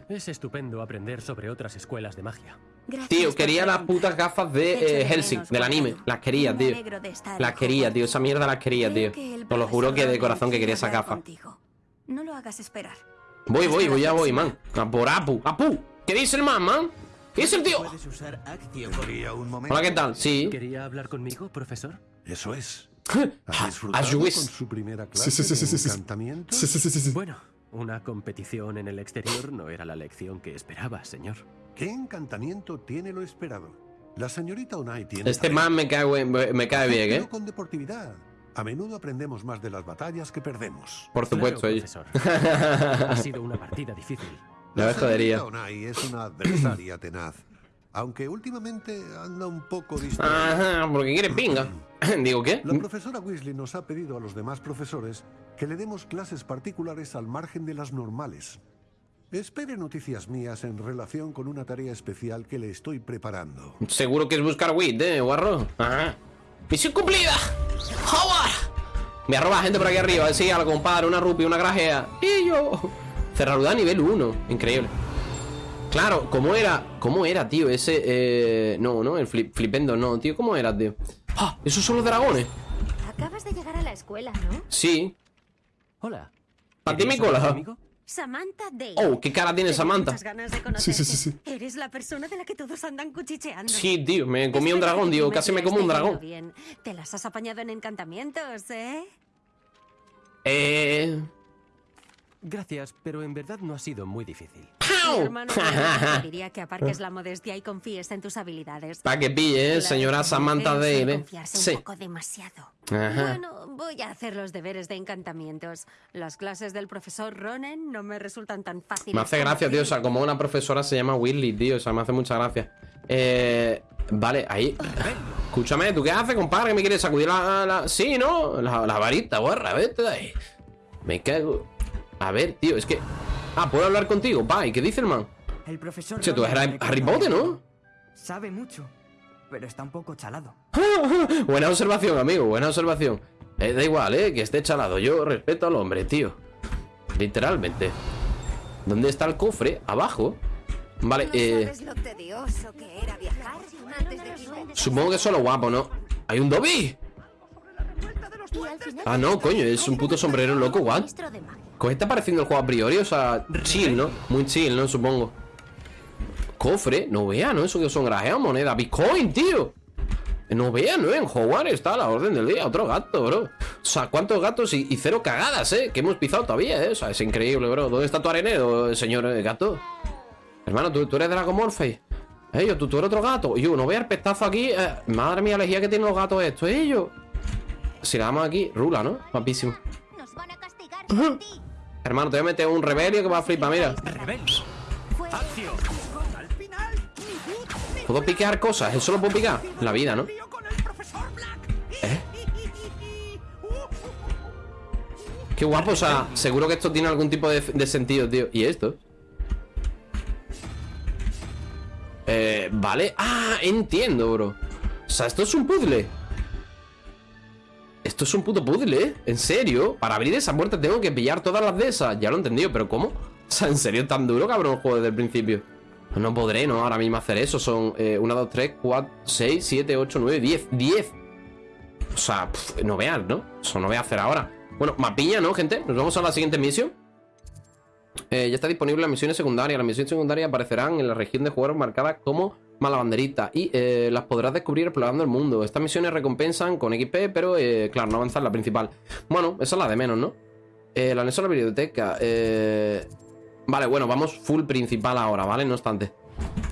Es estupendo aprender sobre otras escuelas de magia. Gracias Tío, quería las putas gafas de de eh, Helsing, del anime. Las quería, tío. Las quería, tío. Esa mierda las quería, tío. Os lo juro que de corazón que quería esa hablar gafa. contigo. No lo hagas esperar. Voy, voy, voy, ya voy, man. A por Apu. ¡Apu! ¿Qué dice el man, man? ¿Qué dice el tío? Hola, ¿qué tal? Sí. ¿Quería hablar conmigo, profesor? Eso es. Ah, ¿Ha wish. con su primera Sí, clase sí, sí, sí, sí, de sí. encantamiento? Sí, sí, sí, sí, sí. Bueno, una competición en el exterior no era la lección que esperaba, señor. ¿Qué encantamiento tiene lo esperado? La señorita Onai tiene Este man me cae, buen- me cae bien, pero ¿eh? con deportividad. A menudo aprendemos más de las batallas que perdemos. Por supuesto, Claro, profesor. Ha sido una partida difícil. La La jodería. Onai es una adversaria tenaz, aunque últimamente anda un poco distraída. Ajá, porque quiere pinga. Digo, ¿qué? La profesora Weasley nos ha pedido a los demás profesores que le demos clases particulares al margen de las normales. Espere noticias mías en relación con una tarea especial que le estoy preparando. Seguro que es buscar wit, ¿eh, guarro? Ajá. ¡Misión cumplida! ¡Howard! Me arroba gente por aquí arriba. Sí, algo, compadre, una rupia, una grajea. Y yo. Cerradura nivel 1. Increíble. Claro, ¿cómo era? ¿Cómo era, tío? Ese. Eh... No, no, el flip, flipendo, no, tío. ¿Cómo era, tío? ¡Ah! Esos son los dragones. Acabas de llegar a la escuela, ¿no? Sí. Hola. ¿A ti me ¿Querías hablar cola? Samantha Day. Oh, qué cara tiene Tengo Samantha. ganas de. Sí, sí, sí, sí. Eres la persona de la que todos andan cuchicheando. Sí, tío, me comí un dragón, tío. Casi me como un dragón. bien. Te las has apañado en encantamientos, ¿eh? Eh. Gracias, pero en verdad no ha sido muy difícil. Hermano diría que aparques la modestia y confíes en tus habilidades. Pa' que pille, ¿eh? Señora Samantha ¿eh? confiarse Sí. un poco demasiado. Ajá. Bueno, voy a hacer los deberes de encantamientos. Las clases del profesor Ronen no me resultan tan fáciles. Me hace gracia, tío. O sea, como una profesora se llama Willy, tío. O sea, me hace mucha gracia. Eh. Vale, ahí. Escúchame, ¿tú qué haces, compadre? ¿Que me quieres sacudir la. la- Sí, ¿no? La, la varita, guarra, vete de ahí. Me cago. A ver, tío, es que. Ah, ¿puedo hablar contigo? ¿y qué dice el man? El profesor. Che, tú eres Harry Potter, ¿no? Sabe mucho, pero está un poco chalado. buena observación, amigo, buena observación. Eh, da igual, ¿eh? Que esté chalado. Yo respeto al hombre, tío. Literalmente. ¿Dónde está el cofre? Abajo. Vale, eh. Supongo que es solo guapo, ¿no? ¡Hay un Dobby! Ah, no, coño, es un puto sombrero loco, what? ¿Qué está pareciendo el juego a priori? O sea, chill, ¿no? Muy chill, ¿no? Supongo. Cofre, no vea, ¿no? Eso que son grajeas, moneda. Bitcoin, tío. No vea, ¿no? En Hogwarts está la orden del día. Otro gato, bro. O sea, ¿cuántos gatos y, cero cagadas, eh? Que hemos pisado todavía, eh. O sea, es increíble, bro. ¿Dónde está tu arenero, señor eh, gato? Hermano, ¿tú, tú eres Dragomorphe. Ellos, tú, tú eres otro gato. Yo, no vea el pestazo aquí. eh, madre mía, la que tienen los gatos estos, ellos. Si le damos aquí, rula, ¿no? Guapísimo. Nos van a castigar Hermano, te voy a meter un rebelio que va a flipar, mira. ¿Puedo piquear cosas? ¿Eso lo puedo picar? La vida, ¿no? ¿Eh? Qué guapo, o sea, seguro que esto tiene algún tipo de, sentido, tío. ¿Y esto? Eh, vale. Ah, entiendo, bro. O sea, esto es un puzzle. Esto es un puto puzzle, ¿eh? ¿En serio? Para abrir esa puerta tengo que pillar todas las de esas. Ya lo he entendido, pero ¿cómo? O sea, ¿en serio tan duro, cabrón, el juego desde el principio? No podré, ¿no? Ahora mismo hacer eso. Son 1, 2, 3, 4, 6, 7, 8, 9, 10. 10. O sea, pf, no veas, ¿no? Eso no voy a hacer ahora. Bueno, mapiña, ¿no, gente? Nos vamos a la siguiente misión. Eh, ya está disponible las misiones secundarias. Las misiones secundarias aparecerán en la región de jugadores marcadas como mala banderita y eh, las podrás descubrir explorando el mundo. Estas misiones recompensan con XP, pero eh, claro, no avanzar la principal. Bueno, esa es la de menos, ¿no? Eh, el anexo a la biblioteca. Vale, bueno, vamos full principal ahora, ¿vale? No obstante.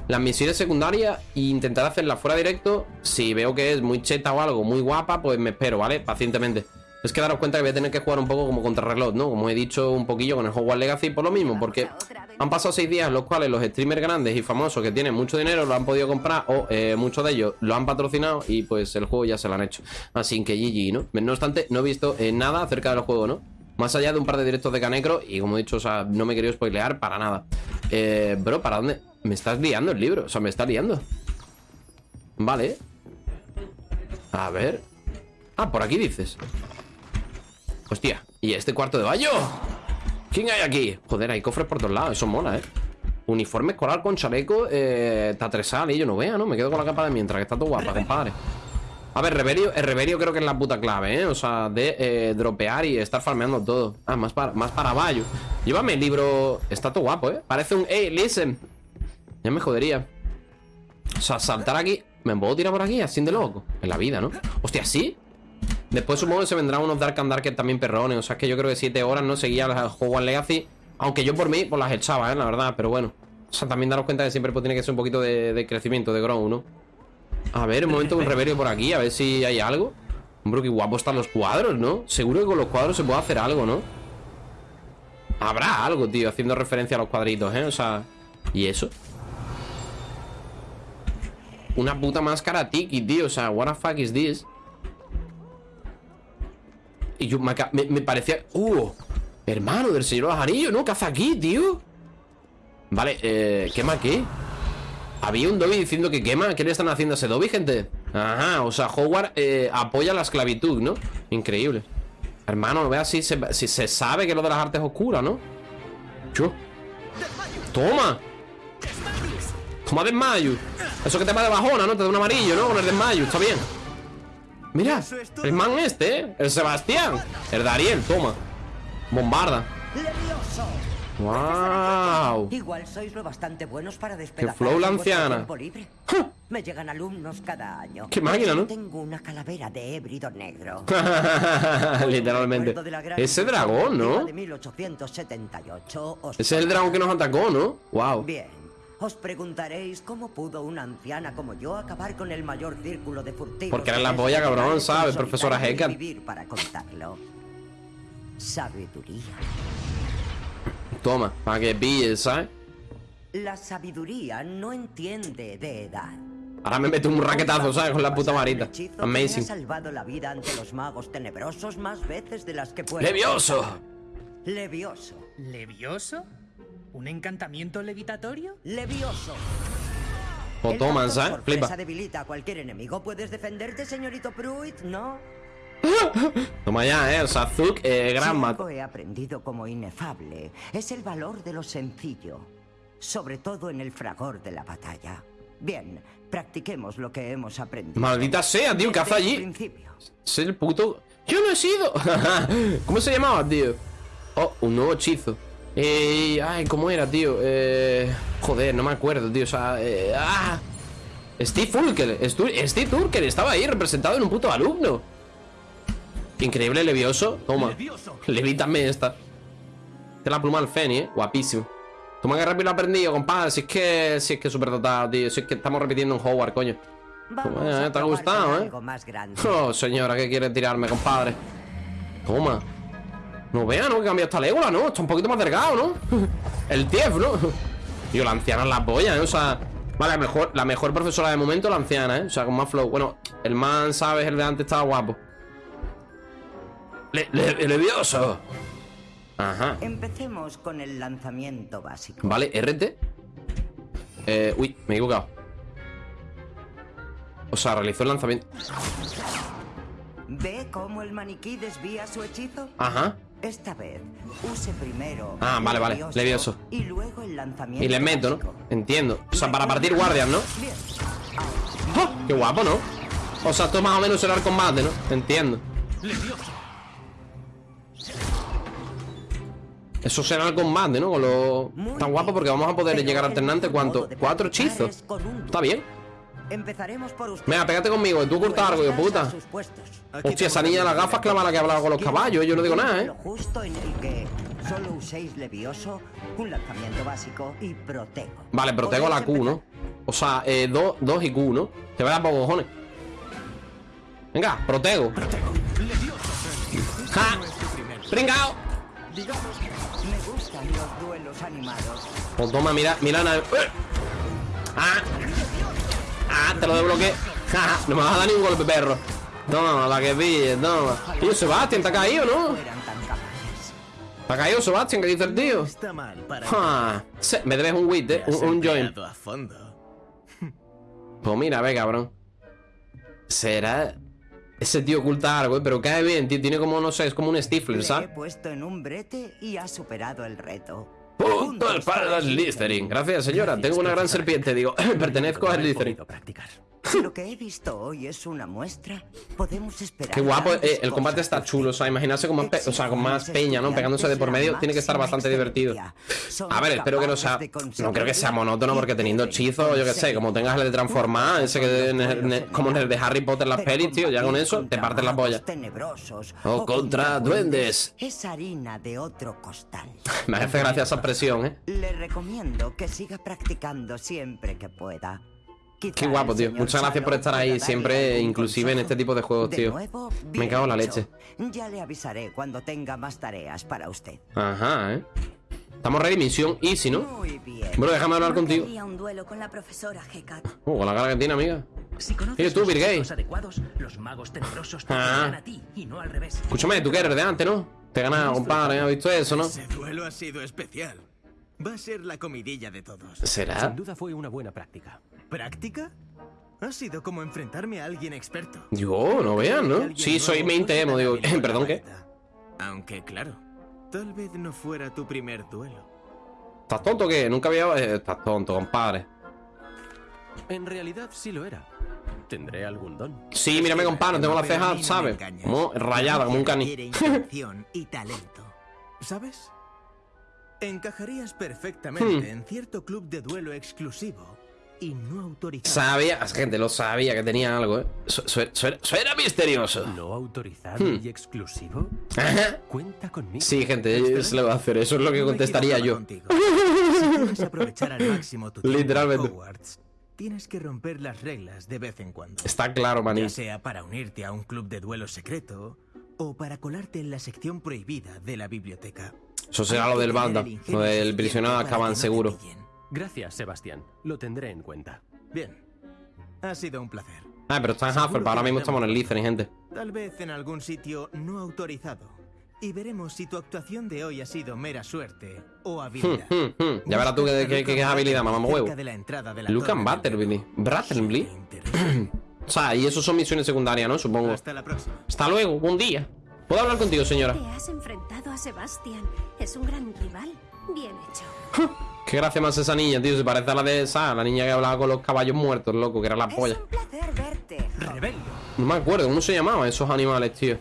Las misiones secundarias intentar hacerlas fuera directo. Si veo que es muy cheta o algo, muy guapa, pues me espero, ¿vale? Pacientemente. Es que daros cuenta que voy a tener que jugar un poco como contrarreloj, ¿no? Como he dicho un poquillo con el Hogwarts Legacy por lo mismo, porque han pasado seis días en los cuales los streamers grandes y famosos que tienen mucho dinero lo han podido comprar o eh, muchos de ellos lo han patrocinado y pues el juego ya se lo han hecho. Así que GG, ¿no? No obstante, no he visto eh, nada acerca del juego, ¿no? Más allá de un par de directos de Canecro y como he dicho, o sea, no me he querido spoilear para nada. Eh, bro, ¿para dónde? Me estás liando el libro, o sea, me está liando. Vale. A ver. Ah, por aquí dices. Hostia, ¿y este cuarto de baño? ¿Quién hay aquí? Joder, hay cofres por todos lados, eso mola, ¿eh? Uniforme escolar con chaleco, eh, tatresal y yo no vea, ¿no? Me quedo con la capa de mientras, que está todo guapa, compadre. A ver, Reverio, el Reverio creo que es la puta clave, ¿eh? O sea, de eh, dropear y estar farmeando todo. Ah, más para, más para Bayo. Llévame el libro. Está todo guapo, ¿eh? Parece un. ¡Ey, listen! Ya me jodería. O sea, saltar aquí. ¿Me puedo tirar por aquí? Así de loco. En la vida, ¿no? Hostia, ¿sí? Después supongo que se vendrán unos Dark and Dark también perrones. O sea, es que yo creo que 7 horas no seguía el juego Legacy. Aunque yo por mí, pues las echaba, ¿eh? La verdad, pero bueno. O sea, también daros cuenta que siempre pues, tiene que ser un poquito de, de crecimiento, de grow, ¿no? A ver, un momento un reverio por aquí, a ver si hay algo. Hombre, qué guapo están los cuadros, ¿no? Seguro que con los cuadros se puede hacer algo, ¿no? Habrá algo, tío, haciendo referencia a los cuadritos, ¿eh? O sea, ¿y eso? Una puta máscara tiki, tío O sea, what the fuck is this? Y yo me, parecía... ¡Uh! Hermano del señor de los anillos, ¿no? ¿Qué hace aquí, tío? Vale, eh... ¿Quema qué? Había un Dobby diciendo que quema ¿Qué le están haciendo a ese Dobby, gente? Ajá, o sea, Howard eh, apoya la esclavitud, ¿no? Increíble Hermano, no veas si se, si se sabe que lo de las artes oscuras, ¿no? Yo Toma Toma desmayo Eso que te va de bajona, ¿no? Te da un amarillo, ¿no? Con el desmayo, está bien Mira, el man este, ¿eh? El Sebastián El Dariel, toma Bombarda ¡Wow! Igual sois lo bastante buenos para despedazar flow la en vuestro anciana. tiempo libre. Me llegan alumnos cada año. Qué máquina, ¿no? Tengo una calavera de hébrido negro. Literalmente Ese dragón, ¿no? De 1878. os Ese es el dragón que nos atacó, ¿no? Wow Bien. Os preguntaréis cómo pudo una anciana como yo acabar con el mayor círculo de furtivos. Porque era la polla, cabrón, ¿sabes? Profesora Hecat. vivir para contarlo. Sabiduría. Toma, para que pilles, ¿sabes? La sabiduría no entiende de edad. Ahora me meto un raquetazo, ¿sabes? Con la puta varita Amazing salvado la vida ante los magos tenebrosos más veces de las que puedo. ¡Levioso! Levioso. ¿Levioso? ¿Un encantamiento levitatorio? Levioso. O toman, sorpresa Flipa debilita a cualquier enemigo. ¿Puedes defenderte, señorito Pruitt? ¿No? Toma ya, ¿eh? O sea, Zuk, eh, gran Si mat algo he aprendido como inefable es el valor de lo sencillo, sobre todo en el fragor de la batalla. Bien, practiquemos lo que hemos aprendido. Maldita sea, tío, ¿qué hace allí? Es el puto... ¡Yo no he sido! ¿Cómo se llamaba, tío? Oh, un nuevo hechizo. Eh, ay, ¿cómo era, tío? Eh, joder, no me acuerdo, tío. O sea, eh, ah. Steve. Stu- Steve Urkel estaba ahí representado en un puto alumno. Increíble, levioso. Toma. Levítame esta. Esta es la pluma del Feni, eh. Guapísimo. Toma que rápido lo aprendido, compadre. Si es que, si es que súper dotado, tío. Si es que estamos repitiendo un Howard, coño. Vamos eh, ¿Te ha gustado, eh? más. Oh, señora, ¿qué quiere tirarme, compadre? Toma. No vea, ¿no? Que cambia esta Legola, ¿no? Está un poquito más delgado, ¿no? El Tief, ¿no? Tío, la anciana es la polla, ¿eh? O sea... Vale, la mejor, la mejor profesora de momento la anciana, ¿eh? O sea, con más flow. Bueno, el man, ¿sabes? El de antes estaba guapo. Le, le- levioso. Ajá. Empecemos con el lanzamiento básico. Vale, RT. Eh, uy, me he equivocado. O sea, realizó el lanzamiento. ¿Ve cómo el maniquí desvía su hechizo? Ajá. Esta vez, use primero. Ah, vale, vale, Levioso. Y luego el lanzamiento. Y le meto, ¿no? Entiendo. O sea, para partir guardias, ¿no? ¡Ah! Qué guapo, ¿no? O sea, esto más o menos será el combate, ¿no? Entiendo. Eso será el combate, ¿no? Con lo... Tan guapo porque vamos a poder llegar alternante ¿cuánto? ¿Cuatro hechizos? Está bien. Empezaremos por usted. Venga, pégate conmigo, que tú cortas algo, hijo puta. Hostia, esa niña de las gafas la que hablaba con los caballos. Yo no digo nada, ¿eh? Lo justo en el que solo uséis levioso, un lanzamiento básico y protego. Vale, protego la Q, ¿no? O sea, eh, 2 dos y Q, ¿no? Te voy a dar por cojones. Venga, protego. ¡Ja! ¡Pringao! Me gustan los duelos animados. Pues toma, mira, mira. ¡Eh! ¡Ah! ¡Ah! Te lo desbloqueé. No me vas a dar ni un golpe, perro. Toma, la que pille, toma. Tío, Sebastián, ¿te ha caído, no? ¿Te ha caído, Sebastián? ¿Qué dice el tío? Me debes un wit, eh. Un, un join. Pues mira, ve, cabrón. Será. Ese tío oculta algo, eh, pero cae bien, tío. Tiene como, no sé, es como un Stifler, Le he ¿sabes? puesto en un brete y ha superado el reto. Puntos para Slytherin. Gracias, señora. Tengo una gran serpiente. Digo, pertenezco a Slytherin. Si lo que he visto hoy es una muestra, podemos esperar. Qué guapo. eh, el combate está chulo. O sea, imaginarse con más, pe- o sea, con más peña, ¿no? Pegándose de por medio. Tiene que estar bastante divertido. A ver, espero que no sea. No creo que sea monótono, porque teniendo hechizos, yo qué sé, como tengas el de transformar, ese que en el- en el- como en el de Harry Potter las pelis, tío, ya con eso te partes la polla. O contra duendes. Es harina de otro costal. Me hace gracia esa expresión, ¿eh? Le recomiendo que siga practicando siempre que pueda. Qué guapo, tío. Muchas gracias por estar ahí, siempre, algún inclusive en este tipo de juegos, De tío. nuevo, Me cago en la leche. Ya le avisaré cuando tenga más tareas para usted. Ajá, ¿eh? Estamos ready, misión easy, ¿no? Muy bien. Bueno, déjame hablar No contigo. un duelo con la profesora Hecat. Oh, con la cara que tiene, amiga. Si tú, los Bill Gates. hechizos adecuados, los magos tenebrosos te Ah. llegan a ti y no al revés. Escúchame, tú que eres de antes, ¿no? Te he ganado, compadre, ¿has visto eso, no? Ese duelo ha sido especial. Va a ser la comidilla de todos. ¿Será? Sin duda fue una buena práctica. ¿Práctica? Ha sido como enfrentarme a alguien experto. Yo, no vean, ¿no? Sí, soy main TM, digo. Perdón, ¿qué? Aunque, claro, tal vez no fuera tu primer duelo. ¿Estás tonto o qué? Nunca había... eh, estás tonto, compadre. En realidad sí lo era. ¿Tendré algún don? Sí, mírame, compadre, tengo la ceja, ¿sabes? Como rayada, como un cani. Y talento. ¿Sabes? Encajarías perfectamente Hmm. en cierto club de duelo exclusivo y no autorizado. Sabía, gente, lo sabía que tenía algo, ¿eh? Su- su- su- Suena misterioso. ¿No autorizado Hmm. y exclusivo? Ajá. Cuenta conmigo. Sí, gente, se lo va a hacer. Eso es lo que No contestaría yo. Si aprovechar al máximo tu Literalmente. Hogwarts, tienes que romper las reglas de vez en cuando. Está claro, maní. Ya sea para unirte a un club de duelo secreto o para colarte en la sección prohibida de la biblioteca. Eso será lo del banda. Lo del prisionero Azkaban, no seguro. pillen. Gracias, Sebastián. Lo tendré en cuenta. Bien. Ha sido un placer. Ah, pero está en Hufflepuff. Ahora mismo estamos en el Slytherin, gente. Tal vez en algún sitio no autorizado. Y veremos si tu actuación de hoy ha sido mera suerte o Hmm, habilidad. hmm, hmm. Ya verás tú que es habilidad, mamá huevo. Lucan torre. Butterbilly. Bratterbilly. O sea, y eso son misiones secundarias, ¿no? Supongo. Hasta la próxima. Hasta luego, buen día. ¿Puedo hablar contigo, señora? Te has enfrentado a Sebastián. Es un gran rival. Bien hecho. Qué gracia más esa niña, tío. Se parece a la de esa, la niña que hablaba con los caballos muertos, loco, que era la polla. No me acuerdo, ¿cómo se llamaban esos animales, tío?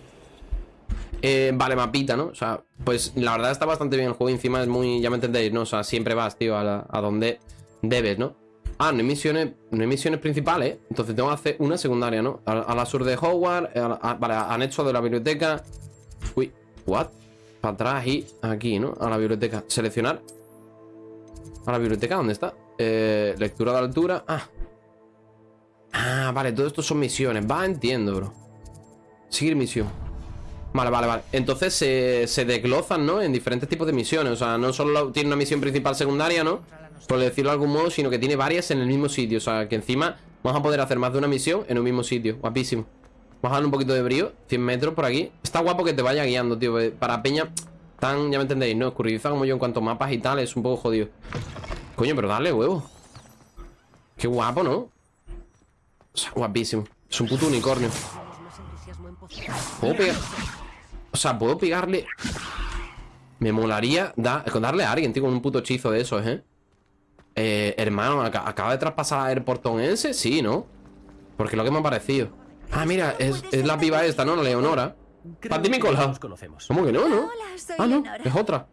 Eh, vale, mapita, ¿no? O sea, pues la verdad está bastante bien el juego. Encima es muy, ya me entendéis, ¿no? O sea, siempre vas, tío, a, la- a donde debes, ¿no? Ah, no hay misiones, no hay misiones principales. Entonces tengo que hacer una secundaria, ¿no? A, a la sur de Hogwarts, a a- vale, anexo de la biblioteca. Uy, what? Para atrás y aquí, ¿no? A la biblioteca. Seleccionar. ¿A la biblioteca? ¿Dónde está? Eh, lectura de altura. Ah. Ah, vale, todo esto son misiones. Va, entiendo, bro. Seguir misión. Vale, vale, vale. Entonces se, se desglozan, ¿no? En diferentes tipos de misiones. O sea, no solo tiene una misión principal secundaria, ¿no? Por decirlo de algún modo, sino que tiene varias en el mismo sitio. O sea, que encima vamos a poder hacer más de una misión en un mismo sitio. Guapísimo. Vamos a darle un poquito de brío. 100 metros por aquí. Está guapo que te vaya guiando, tío. eh, Para peña tan, ya me entendéis, ¿no? Escurridiza como yo en cuanto a mapas y tal, es un poco jodido. Coño, pero dale, huevo. Qué guapo, ¿no? O sea, guapísimo. Es un puto unicornio. Puedo pegar. O sea, puedo pegarle. Me molaría da- darle a alguien, tío, con un puto hechizo de esos, ¿eh? Eh, hermano, aca- ¿acaba de traspasar el portón ese? Sí, ¿no? Porque es lo que me ha parecido. Ah, mira, es, es la piba esta, ¿no? La Leonora. Pati mi cola. Nos conocemos. ¿Cómo que no, no? Hola, soy Ah, no, Leonora. es otra.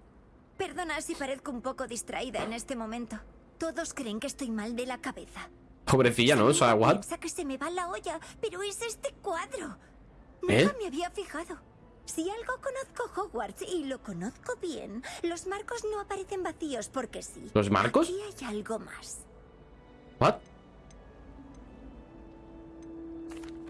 Perdona si parezco un poco distraída en este momento. Todos creen que estoy mal de la cabeza. Pobrecilla, ¿no? O sea, what? Piensa que se me va la olla, pero es este cuadro. ¿Eh? Nunca me había fijado. Si algo conozco Hogwarts y lo conozco bien, los marcos no aparecen vacíos porque sí. ¿Los marcos? Aquí hay algo más. ¿What?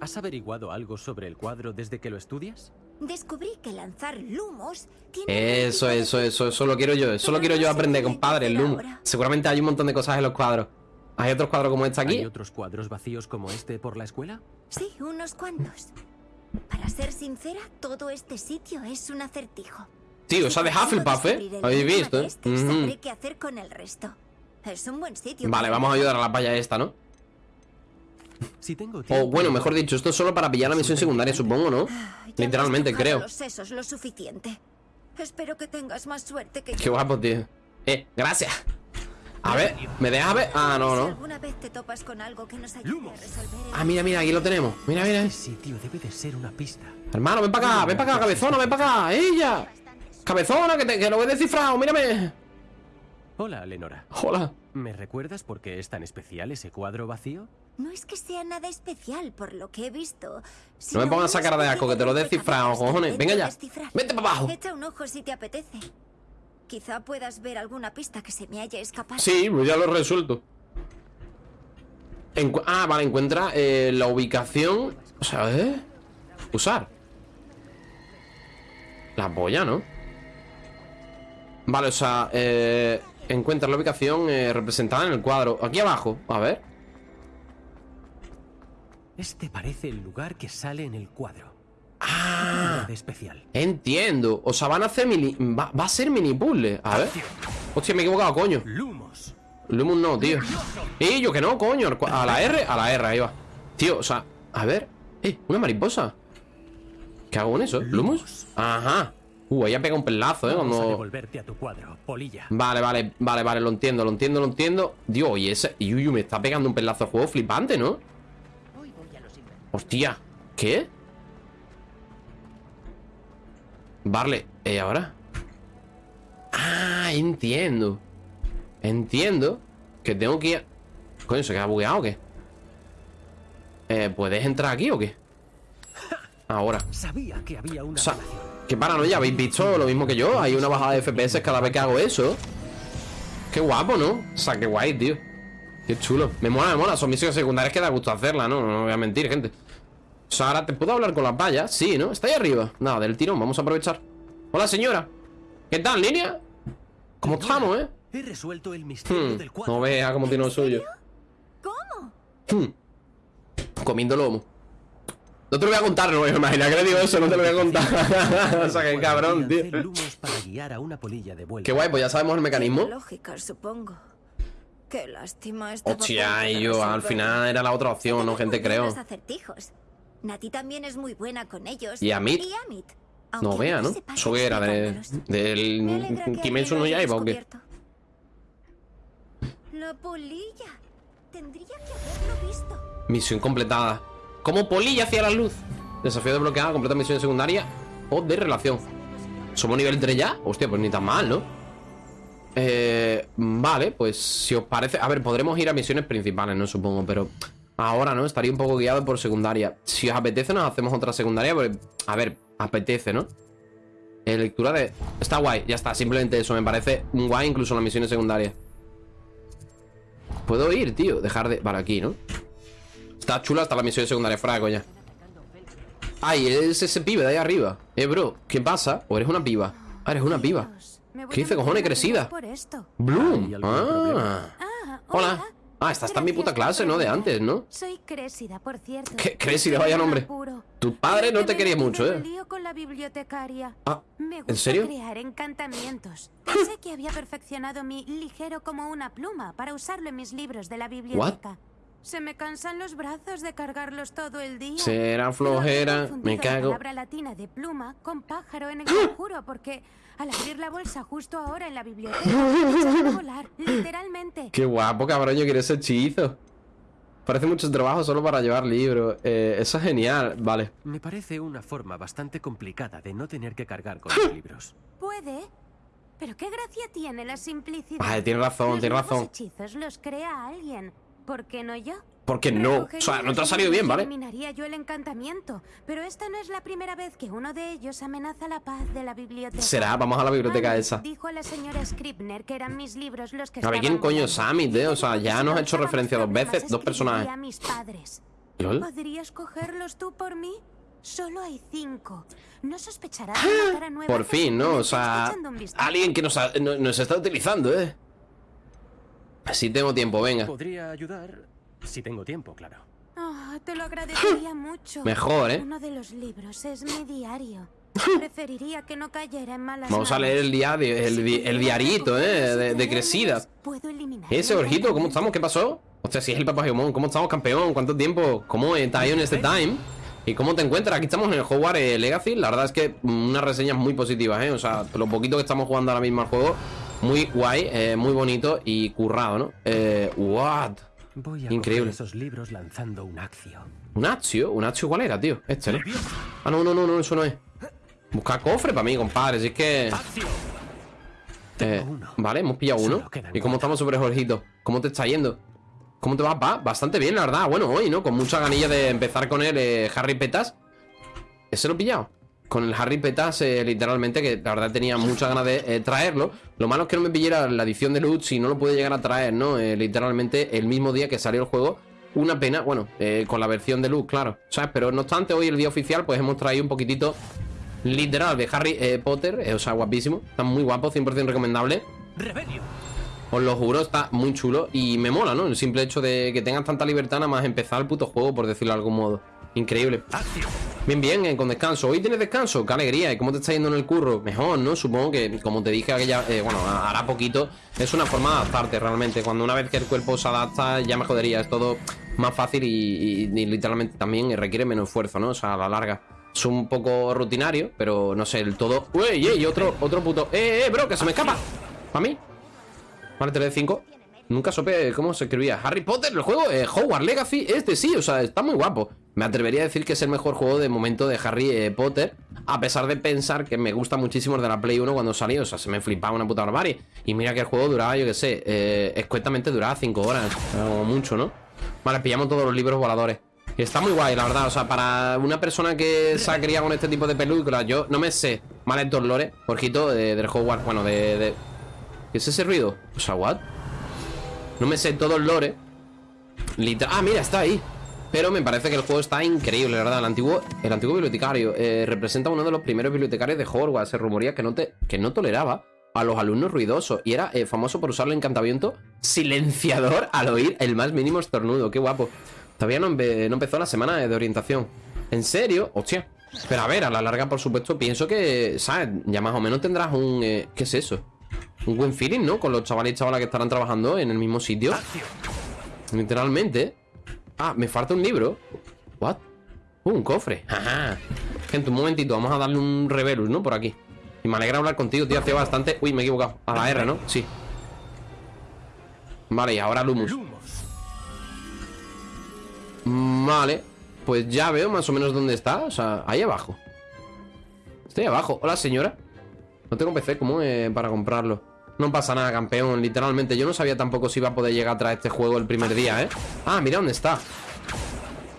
¿Has averiguado algo sobre el cuadro desde que lo estudias? Descubrí que lanzar lumos tiene Eso, eso, eso, eso lo quiero yo. Eso lo quiero yo aprender, compadre. El Loom. Seguramente hay un montón de cosas en los cuadros. ¿Hay otros cuadros como este ¿Hay aquí? otros cuadros vacíos como este por la escuela? Sí, unos cuantos. Para ser sincera, todo este sitio es un acertijo. Tío, esa de Hufflepuff, ¿eh? Habéis visto, ¿eh? este, sabré qué hacer con el resto. Es un buen sitio. Vale, vamos a ayudar a la paya esta, ¿no? Si tengo O bueno, mejor dicho, esto es solo para pillar la misión secundaria, supongo, ¿no? Literalmente, Tocado creo. los sesos lo suficiente. Espero que tengas más suerte que Qué yo. guapo, tío. Eh, gracias. A ver, ¿me dejas ver? Ah, no, no. Ah, mira, mira, aquí lo tenemos. Mira, mira. Este sitio debe de ser una pista. Hermano, ven para acá, ven para acá, cabezona, ven para acá. ¡Ella! Cabezona, que, te, que lo he descifrado, mírame. Hola, Lenora. Hola. ¿Me recuerdas por qué es tan especial ese cuadro vacío? No es que sea nada especial por lo que he visto. No me pongas esa cara de asco, que te lo he descifrado, cojones. Venga ya. Vete para abajo. Echa un ojo si te apetece. Quizá puedas ver alguna pista que se me haya escapado. Sí, pues ya lo he resuelto. Encu- ah, vale, encuentra eh, la ubicación. O sea, ¿eh? Usar. La polla, ¿no? Vale, o sea, eh, encuentra la ubicación eh, representada en el cuadro. Aquí abajo, a ver. Este parece el lugar que sale en el cuadro. Ah, de especial. entiendo. O sea, van a hacer mini. Va, va a ser mini puzzle. A ver. Hostia, me he equivocado, coño. Lumos. Lumos no, tío. Y yo que no, coño. A la R, a la R, ahí va. Tío, o sea, a ver. Eh, una mariposa. ¿Qué hago con eso? ¿Lumos? Ajá. Uh, ahí ha pegado un pelazo, eh. Cuando. a tu cuadro, polilla. Vale, vale, vale, vale, lo entiendo, lo entiendo, lo entiendo. Dios, y ese. Y uy, uy, me está pegando un pelazo de juego flipante, ¿no? Hostia, ¿qué? Vale, ¿eh, ahora? Ah, entiendo. Entiendo que tengo que ir. Coño, ¿se queda bugueado o qué? Eh, ¿puedes entrar aquí o qué? Ahora. Sabía que había una O sea, qué paranoia, ¿habéis visto lo mismo que yo? Hay una bajada de FPS cada vez que hago eso. Qué guapo, ¿no? O sea, qué guay, tío. Qué chulo. Me mola, me mola. Son misiones secundarias que da gusto hacerlas, ¿no? No voy a mentir, gente. O sea, ahora te puedo hablar con las vallas. Sí, ¿no? Está ahí arriba. Nada, del tirón. Vamos a aprovechar. Hola, señora. ¿Qué tal, línea? ¿Cómo estamos, eh? He resuelto el misterio Hmm, del cuadro. no vea cómo tiene lo suyo. ¿Cómo? Hmm. Comiendo lomo. No te lo voy a contar, no me imagino que le digo eso, no te lo voy a contar. o sea, qué cabrón, tío. Lancé lumos para guiar a una polilla de vuelta. Qué guay, pues ya sabemos el mecanismo. Lógica, supongo. Qué lástima Hostia, y yo al final era la otra opción, ¿no, gente? Creo. Nati también es muy buena con ellos. ¿Y Amit? No vea, ¿no? veces parece Eso que era de, del Kimetsu no Yaiba o qué. La polilla. Tendría que haberlo visto. Misión completada. Como polilla hacia la luz. Desafío desbloqueado, completa misión secundaria. o de relación. ¿Somos nivel 3 ya? Hostia, pues ni tan mal, ¿no? Eh, vale, pues si os parece... A ver, podremos ir a misiones principales, ¿no? Supongo, pero... Ahora, ¿no? Estaría un poco guiado por secundaria. Si os apetece, nos hacemos otra secundaria. A ver, apetece, ¿no? Eh, lectura de... Está guay, ya está. Simplemente eso me parece guay incluso las misiones secundarias. Puedo ir, tío. Dejar de... Vale, aquí, ¿no? Está chula hasta la misión secundaria. Fuera de coña. Ay, es ese pibe de ahí arriba. Eh, bro, ¿qué pasa? ¿O eres una piba? Ah, eres una piba. ¿Qué dice, cojones, crecida? Bloom. Ah. Hola. Ah, esta está en mi puta clase, ¿no? De antes, ¿no? Soy Crésida, por cierto. ¿Qué? Crésida, vaya nombre. Tu padre no te quería mucho, Me ¿eh? con la bibliotecaria. Ah, Me ¿en serio? crear encantamientos. Pensé que había perfeccionado mi ligero como una pluma para usarlo en mis libros de la biblioteca. Se me cansan los brazos de cargarlos todo el día. Será flojera, me Confundido La cago. palabra latina de pluma con pájaro en el conjuro porque al abrir la bolsa justo ahora en la biblioteca volar, literalmente. Qué guapo, cabrón, yo quiero ese hechizo. Parece mucho trabajo solo para llevar libros. Eh, eso es genial, vale. Me parece una forma bastante complicada de no tener que cargar con los libros. Puede, pero qué gracia tiene la simplicidad. Vale, tiene razón, Los tiene razón. hechizos los crea alguien. ¿Por qué no yo? Porque no. O sea, no te ha salido bien, ¿vale? Eliminaría yo el encantamiento, pero esta no es la primera vez que uno de ellos amenaza la paz de la biblioteca. Será, vamos a la biblioteca Annie esa. Dijo a la señora Scribner que eran mis libros los que A ver, ¿quién coño es Sammy, eh? O sea, ya nos ha hecho referencia dos veces, dos personajes. a mis padres. ¿Lol? ¿Podrías cogerlos tú por mí? Solo hay cinco. No sospecharás de nueva Por fin, ¿no? O sea, alguien que nos, ha- no- nos está utilizando, ¿eh? Sí tengo tiempo, venga. Podría ayudar si tengo tiempo, claro. Ah, te lo agradecería mucho. Mejor, ¿eh? Uno de los libros es mi diario. Preferiría que no cayera en malas Vamos a leer el, diario, el, di- el diarito, ¿eh? De, de Crecida. Puedo eliminar Ese Orjito, ¿cómo estamos? ¿Qué pasó? Hostia, si es el Papá Geomon, ¿cómo estamos, campeón? ¿Cuánto tiempo? ¿Cómo está en este time? ¿Y cómo te encuentras? Aquí estamos en el Hogwarts eh, Legacy. La verdad es que mm, unas reseñas muy positivas, ¿eh? O sea, lo poquito que estamos jugando ahora mismo al juego, muy guay, eh, muy bonito y currado, ¿no? Eh, what? Voy a Increíble. esos libros lanzando un accio. ¿Un Accio? ¿Un Accio cuál era, tío? Este, ¿no? Ah, no, no, no, no, eso no es. Busca cofre para mí, compadre, si es que... Eh, vale, hemos pillado uno. ¿Y cómo estamos sobre Jorgito? ¿Cómo te está yendo? ¿Cómo te va? Va bastante bien, la verdad. Bueno, hoy, ¿no? Con mucha ganilla de empezar con el eh, Harry Petas. Ese lo he pillado. Con el Harry Petas, eh, literalmente, que la verdad tenía muchas ganas de eh, traerlo. Lo malo es que no me pillara la edición de Lutz y no lo pude llegar a traer, ¿no? Eh, literalmente el mismo día que salió el juego. Una pena, bueno, eh, con la versión de Lutz, claro. ¿Sabes? Pero no obstante, hoy el día oficial, pues hemos traído un poquitito literal de Harry Potter. o sea, guapísimo. Está muy guapo, 100% recomendable. Os lo juro, está muy chulo y me mola, ¿no? El simple hecho de que tengas tanta libertad nada más empezar el puto juego, por decirlo de algún modo. Increíble. Bien, bien, eh, con descanso. ¿Hoy tienes descanso? ¡Qué alegría! ¿Y cómo te está yendo en el curro? Mejor, ¿no? Supongo que, como te dije aquella... eh, bueno, hará poquito. Es una forma de adaptarte realmente. Cuando una vez que el cuerpo se adapta, ya me jodería. Es todo más fácil y, literalmente también requiere menos esfuerzo, ¿no? O sea, a la larga. Es un poco rutinario, pero no sé, el todo... ¡Uy, ey! Otro, otro puto... ¡Eh, eh, bro! ¡Que se me escapa! ¿Para mí? Vale, 3 de 5. Nunca supe cómo se escribía. Harry Potter, el juego, eh, Hogwarts Legacy, este sí, o sea, está muy guapo. Me atrevería a decir que es el mejor juego de momento de Harry eh, Potter, a pesar de pensar que me gusta muchísimo el de la Play 1 cuando salió, o sea, se me flipaba una puta barbarie. Y mira que el juego duraba, yo que sé, eh, escuetamente duraba 5 horas, o mucho, ¿no? Vale, pillamos todos los libros voladores. Está muy guay, la verdad, o sea, para una persona que se ha criado con este tipo de películas, yo no me sé mal estos lores, de, del Hogwarts, bueno, de, ¿Qué es ese ruido? O sea, ¿what? No me sé todo el lore. Literal. Ah, mira, está ahí. Pero me parece que el juego está increíble, la ¿verdad? El antiguo, el antiguo bibliotecario eh, representa uno de los primeros bibliotecarios de Hogwarts. Se rumoría que no, te, que no toleraba a los alumnos ruidosos y era eh, famoso por usar el encantamiento silenciador al oír el más mínimo estornudo. Qué guapo. Todavía no, empe- no empezó la semana de orientación. ¿En serio? Hostia. Pero a ver, a la larga, por supuesto, pienso que, ¿sabes? Ya más o menos tendrás un... eh, ¿Qué es eso? Un buen feeling, ¿no? Con los chavales y chavalas que estarán trabajando en el mismo sitio. Literalmente. Ah, me falta un libro. ¿What? Uh, un cofre. Ajá. Gente, un momentito, vamos a darle un revelus, ¿no? Por aquí. Y me alegra hablar contigo, tío. Hace bastante. Uy, me he equivocado. A la R, ¿no? Sí. Vale, y ahora Lumus. Vale. Pues ya veo más o menos dónde está. O sea, ahí abajo. Estoy abajo. Hola, señora. No tengo PC, ¿cómo es para comprarlo? No pasa nada, campeón, literalmente. Yo no sabía tampoco si iba a poder llegar atrás este juego el primer día, ¿eh? Ah, mira dónde está.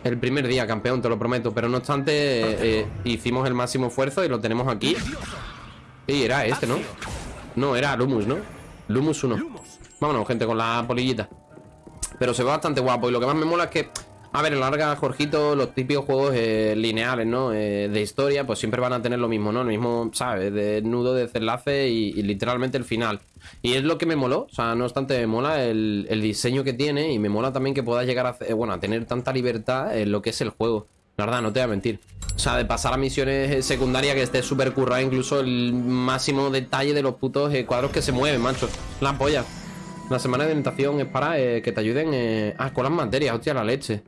El primer día, campeón, te lo prometo. Pero no obstante, eh, eh, hicimos el máximo esfuerzo y lo tenemos aquí. Y era este, ¿no? No, era Lumus, ¿no? Lumus 1. Vámonos, gente, con la polillita. Pero se ve bastante guapo. Y lo que más me mola es que a ver, larga, Jorgito, los típicos juegos eh, lineales, ¿no? Eh, de historia, pues siempre van a tener lo mismo, ¿no? Lo mismo, ¿sabes? De nudo, de desenlace y, y, literalmente el final. Y es lo que me moló, o sea, no obstante, me mola el, el diseño que tiene y me mola también que puedas llegar a, bueno, a tener tanta libertad en lo que es el juego. La verdad, no te voy a mentir. O sea, de pasar a misiones secundarias que esté súper currada, incluso el máximo detalle de los putos eh, cuadros que se mueven, macho. La polla. La semana de orientación es para eh, que te ayuden eh, ah, con las materias, hostia, la leche.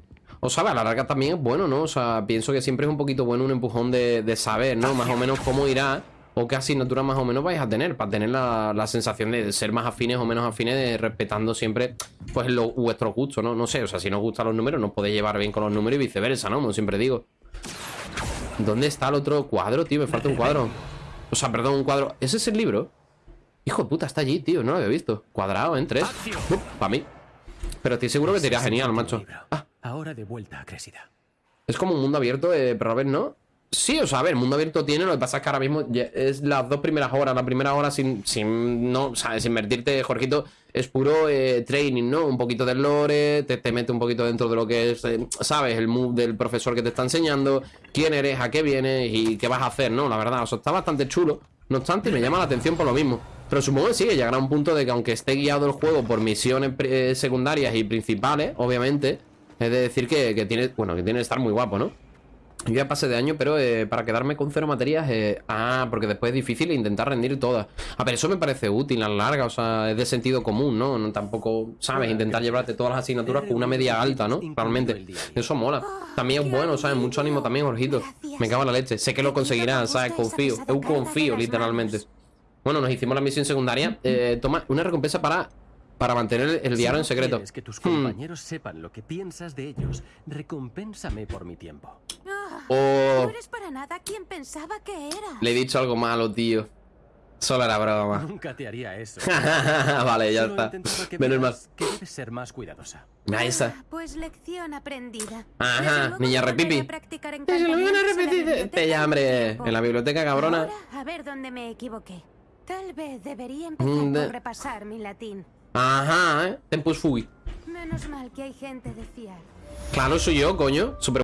O sabe, a la larga también es bueno, ¿no? O sea, pienso que siempre es un poquito bueno un empujón de, de saber, ¿no? Más o menos cómo irá o qué asignatura más o menos vais a tener para tener la, la, sensación de ser más afines o menos afines de, respetando siempre pues lo, vuestro gusto, ¿no? No sé, o sea, si no os gustan los números no podéis llevar bien con los números y viceversa, ¿no? Como siempre digo. ¿Dónde está el otro cuadro, tío? Me falta un cuadro. O sea, perdón, un cuadro. ¿Ese es el libro? Hijo de puta, está allí, tío, no lo había visto. Cuadrado en tres. Uh, para mí. Pero estoy seguro que te iría genial, macho. Ah. Ahora de vuelta a Crésida. Es como un mundo abierto, eh, pero a ver, ¿no? Sí, o sea, a mundo abierto tiene, lo que pasa es que ahora mismo es las dos primeras horas, la primera hora sin, sin no, sabes, invertirte, Jorgito, es puro eh, training, ¿no? Un poquito del lore, te, te, mete un poquito dentro de lo que es, eh, sabes, el mood del profesor que te está enseñando, quién eres, a qué vienes y qué vas a hacer, ¿no? La verdad, o sea, está bastante chulo. No obstante, me llama la atención por lo mismo. Pero supongo que sí, que llegará un punto de que aunque esté guiado el juego por misiones eh, secundarias y principales, obviamente, es de decir que, que tiene, bueno, que tiene que estar muy guapo, ¿no? Yo ya pasé de año, pero eh, para quedarme con cero materias, eh, ah, porque después es difícil intentar rendir todas. A ver, eso me parece útil a la larga, o sea, es de sentido común, ¿no? no tampoco, ¿sabes? Intentar llevarte todas las asignaturas con una media alta, ¿no? Realmente. Eso mola. También es bueno, ¿sabes? Mucho ánimo también, Jorgito. Me cago en la leche. Sé que lo conseguirán, ¿sabes? Confío. Eu confío, literalmente. Bueno, nos hicimos la misión secundaria. Eh, toma una recompensa para para mantener el diario en secreto. Si que tus compañeros hmm. sepan lo que piensas de ellos, recompénsame por mi tiempo. Oh. No eres para nada quien pensaba que era. Le he dicho algo malo, tío. Solo era broma. Nunca te haría eso. vale, ya está. Menos mal. Que debes ser más cuidadosa. Ahí está. Pues lección aprendida. Ajá, niña repipi. Se lo van a repetir. Te hombre. En la biblioteca, cabrona. Ahora, a ver dónde me equivoqué. Tal vez debería empezar mm, por repasar mi latín. Ajá, ¿eh? Tempus fugui. Menos mal que hay gente de fiar. Claro, soy yo, coño. Super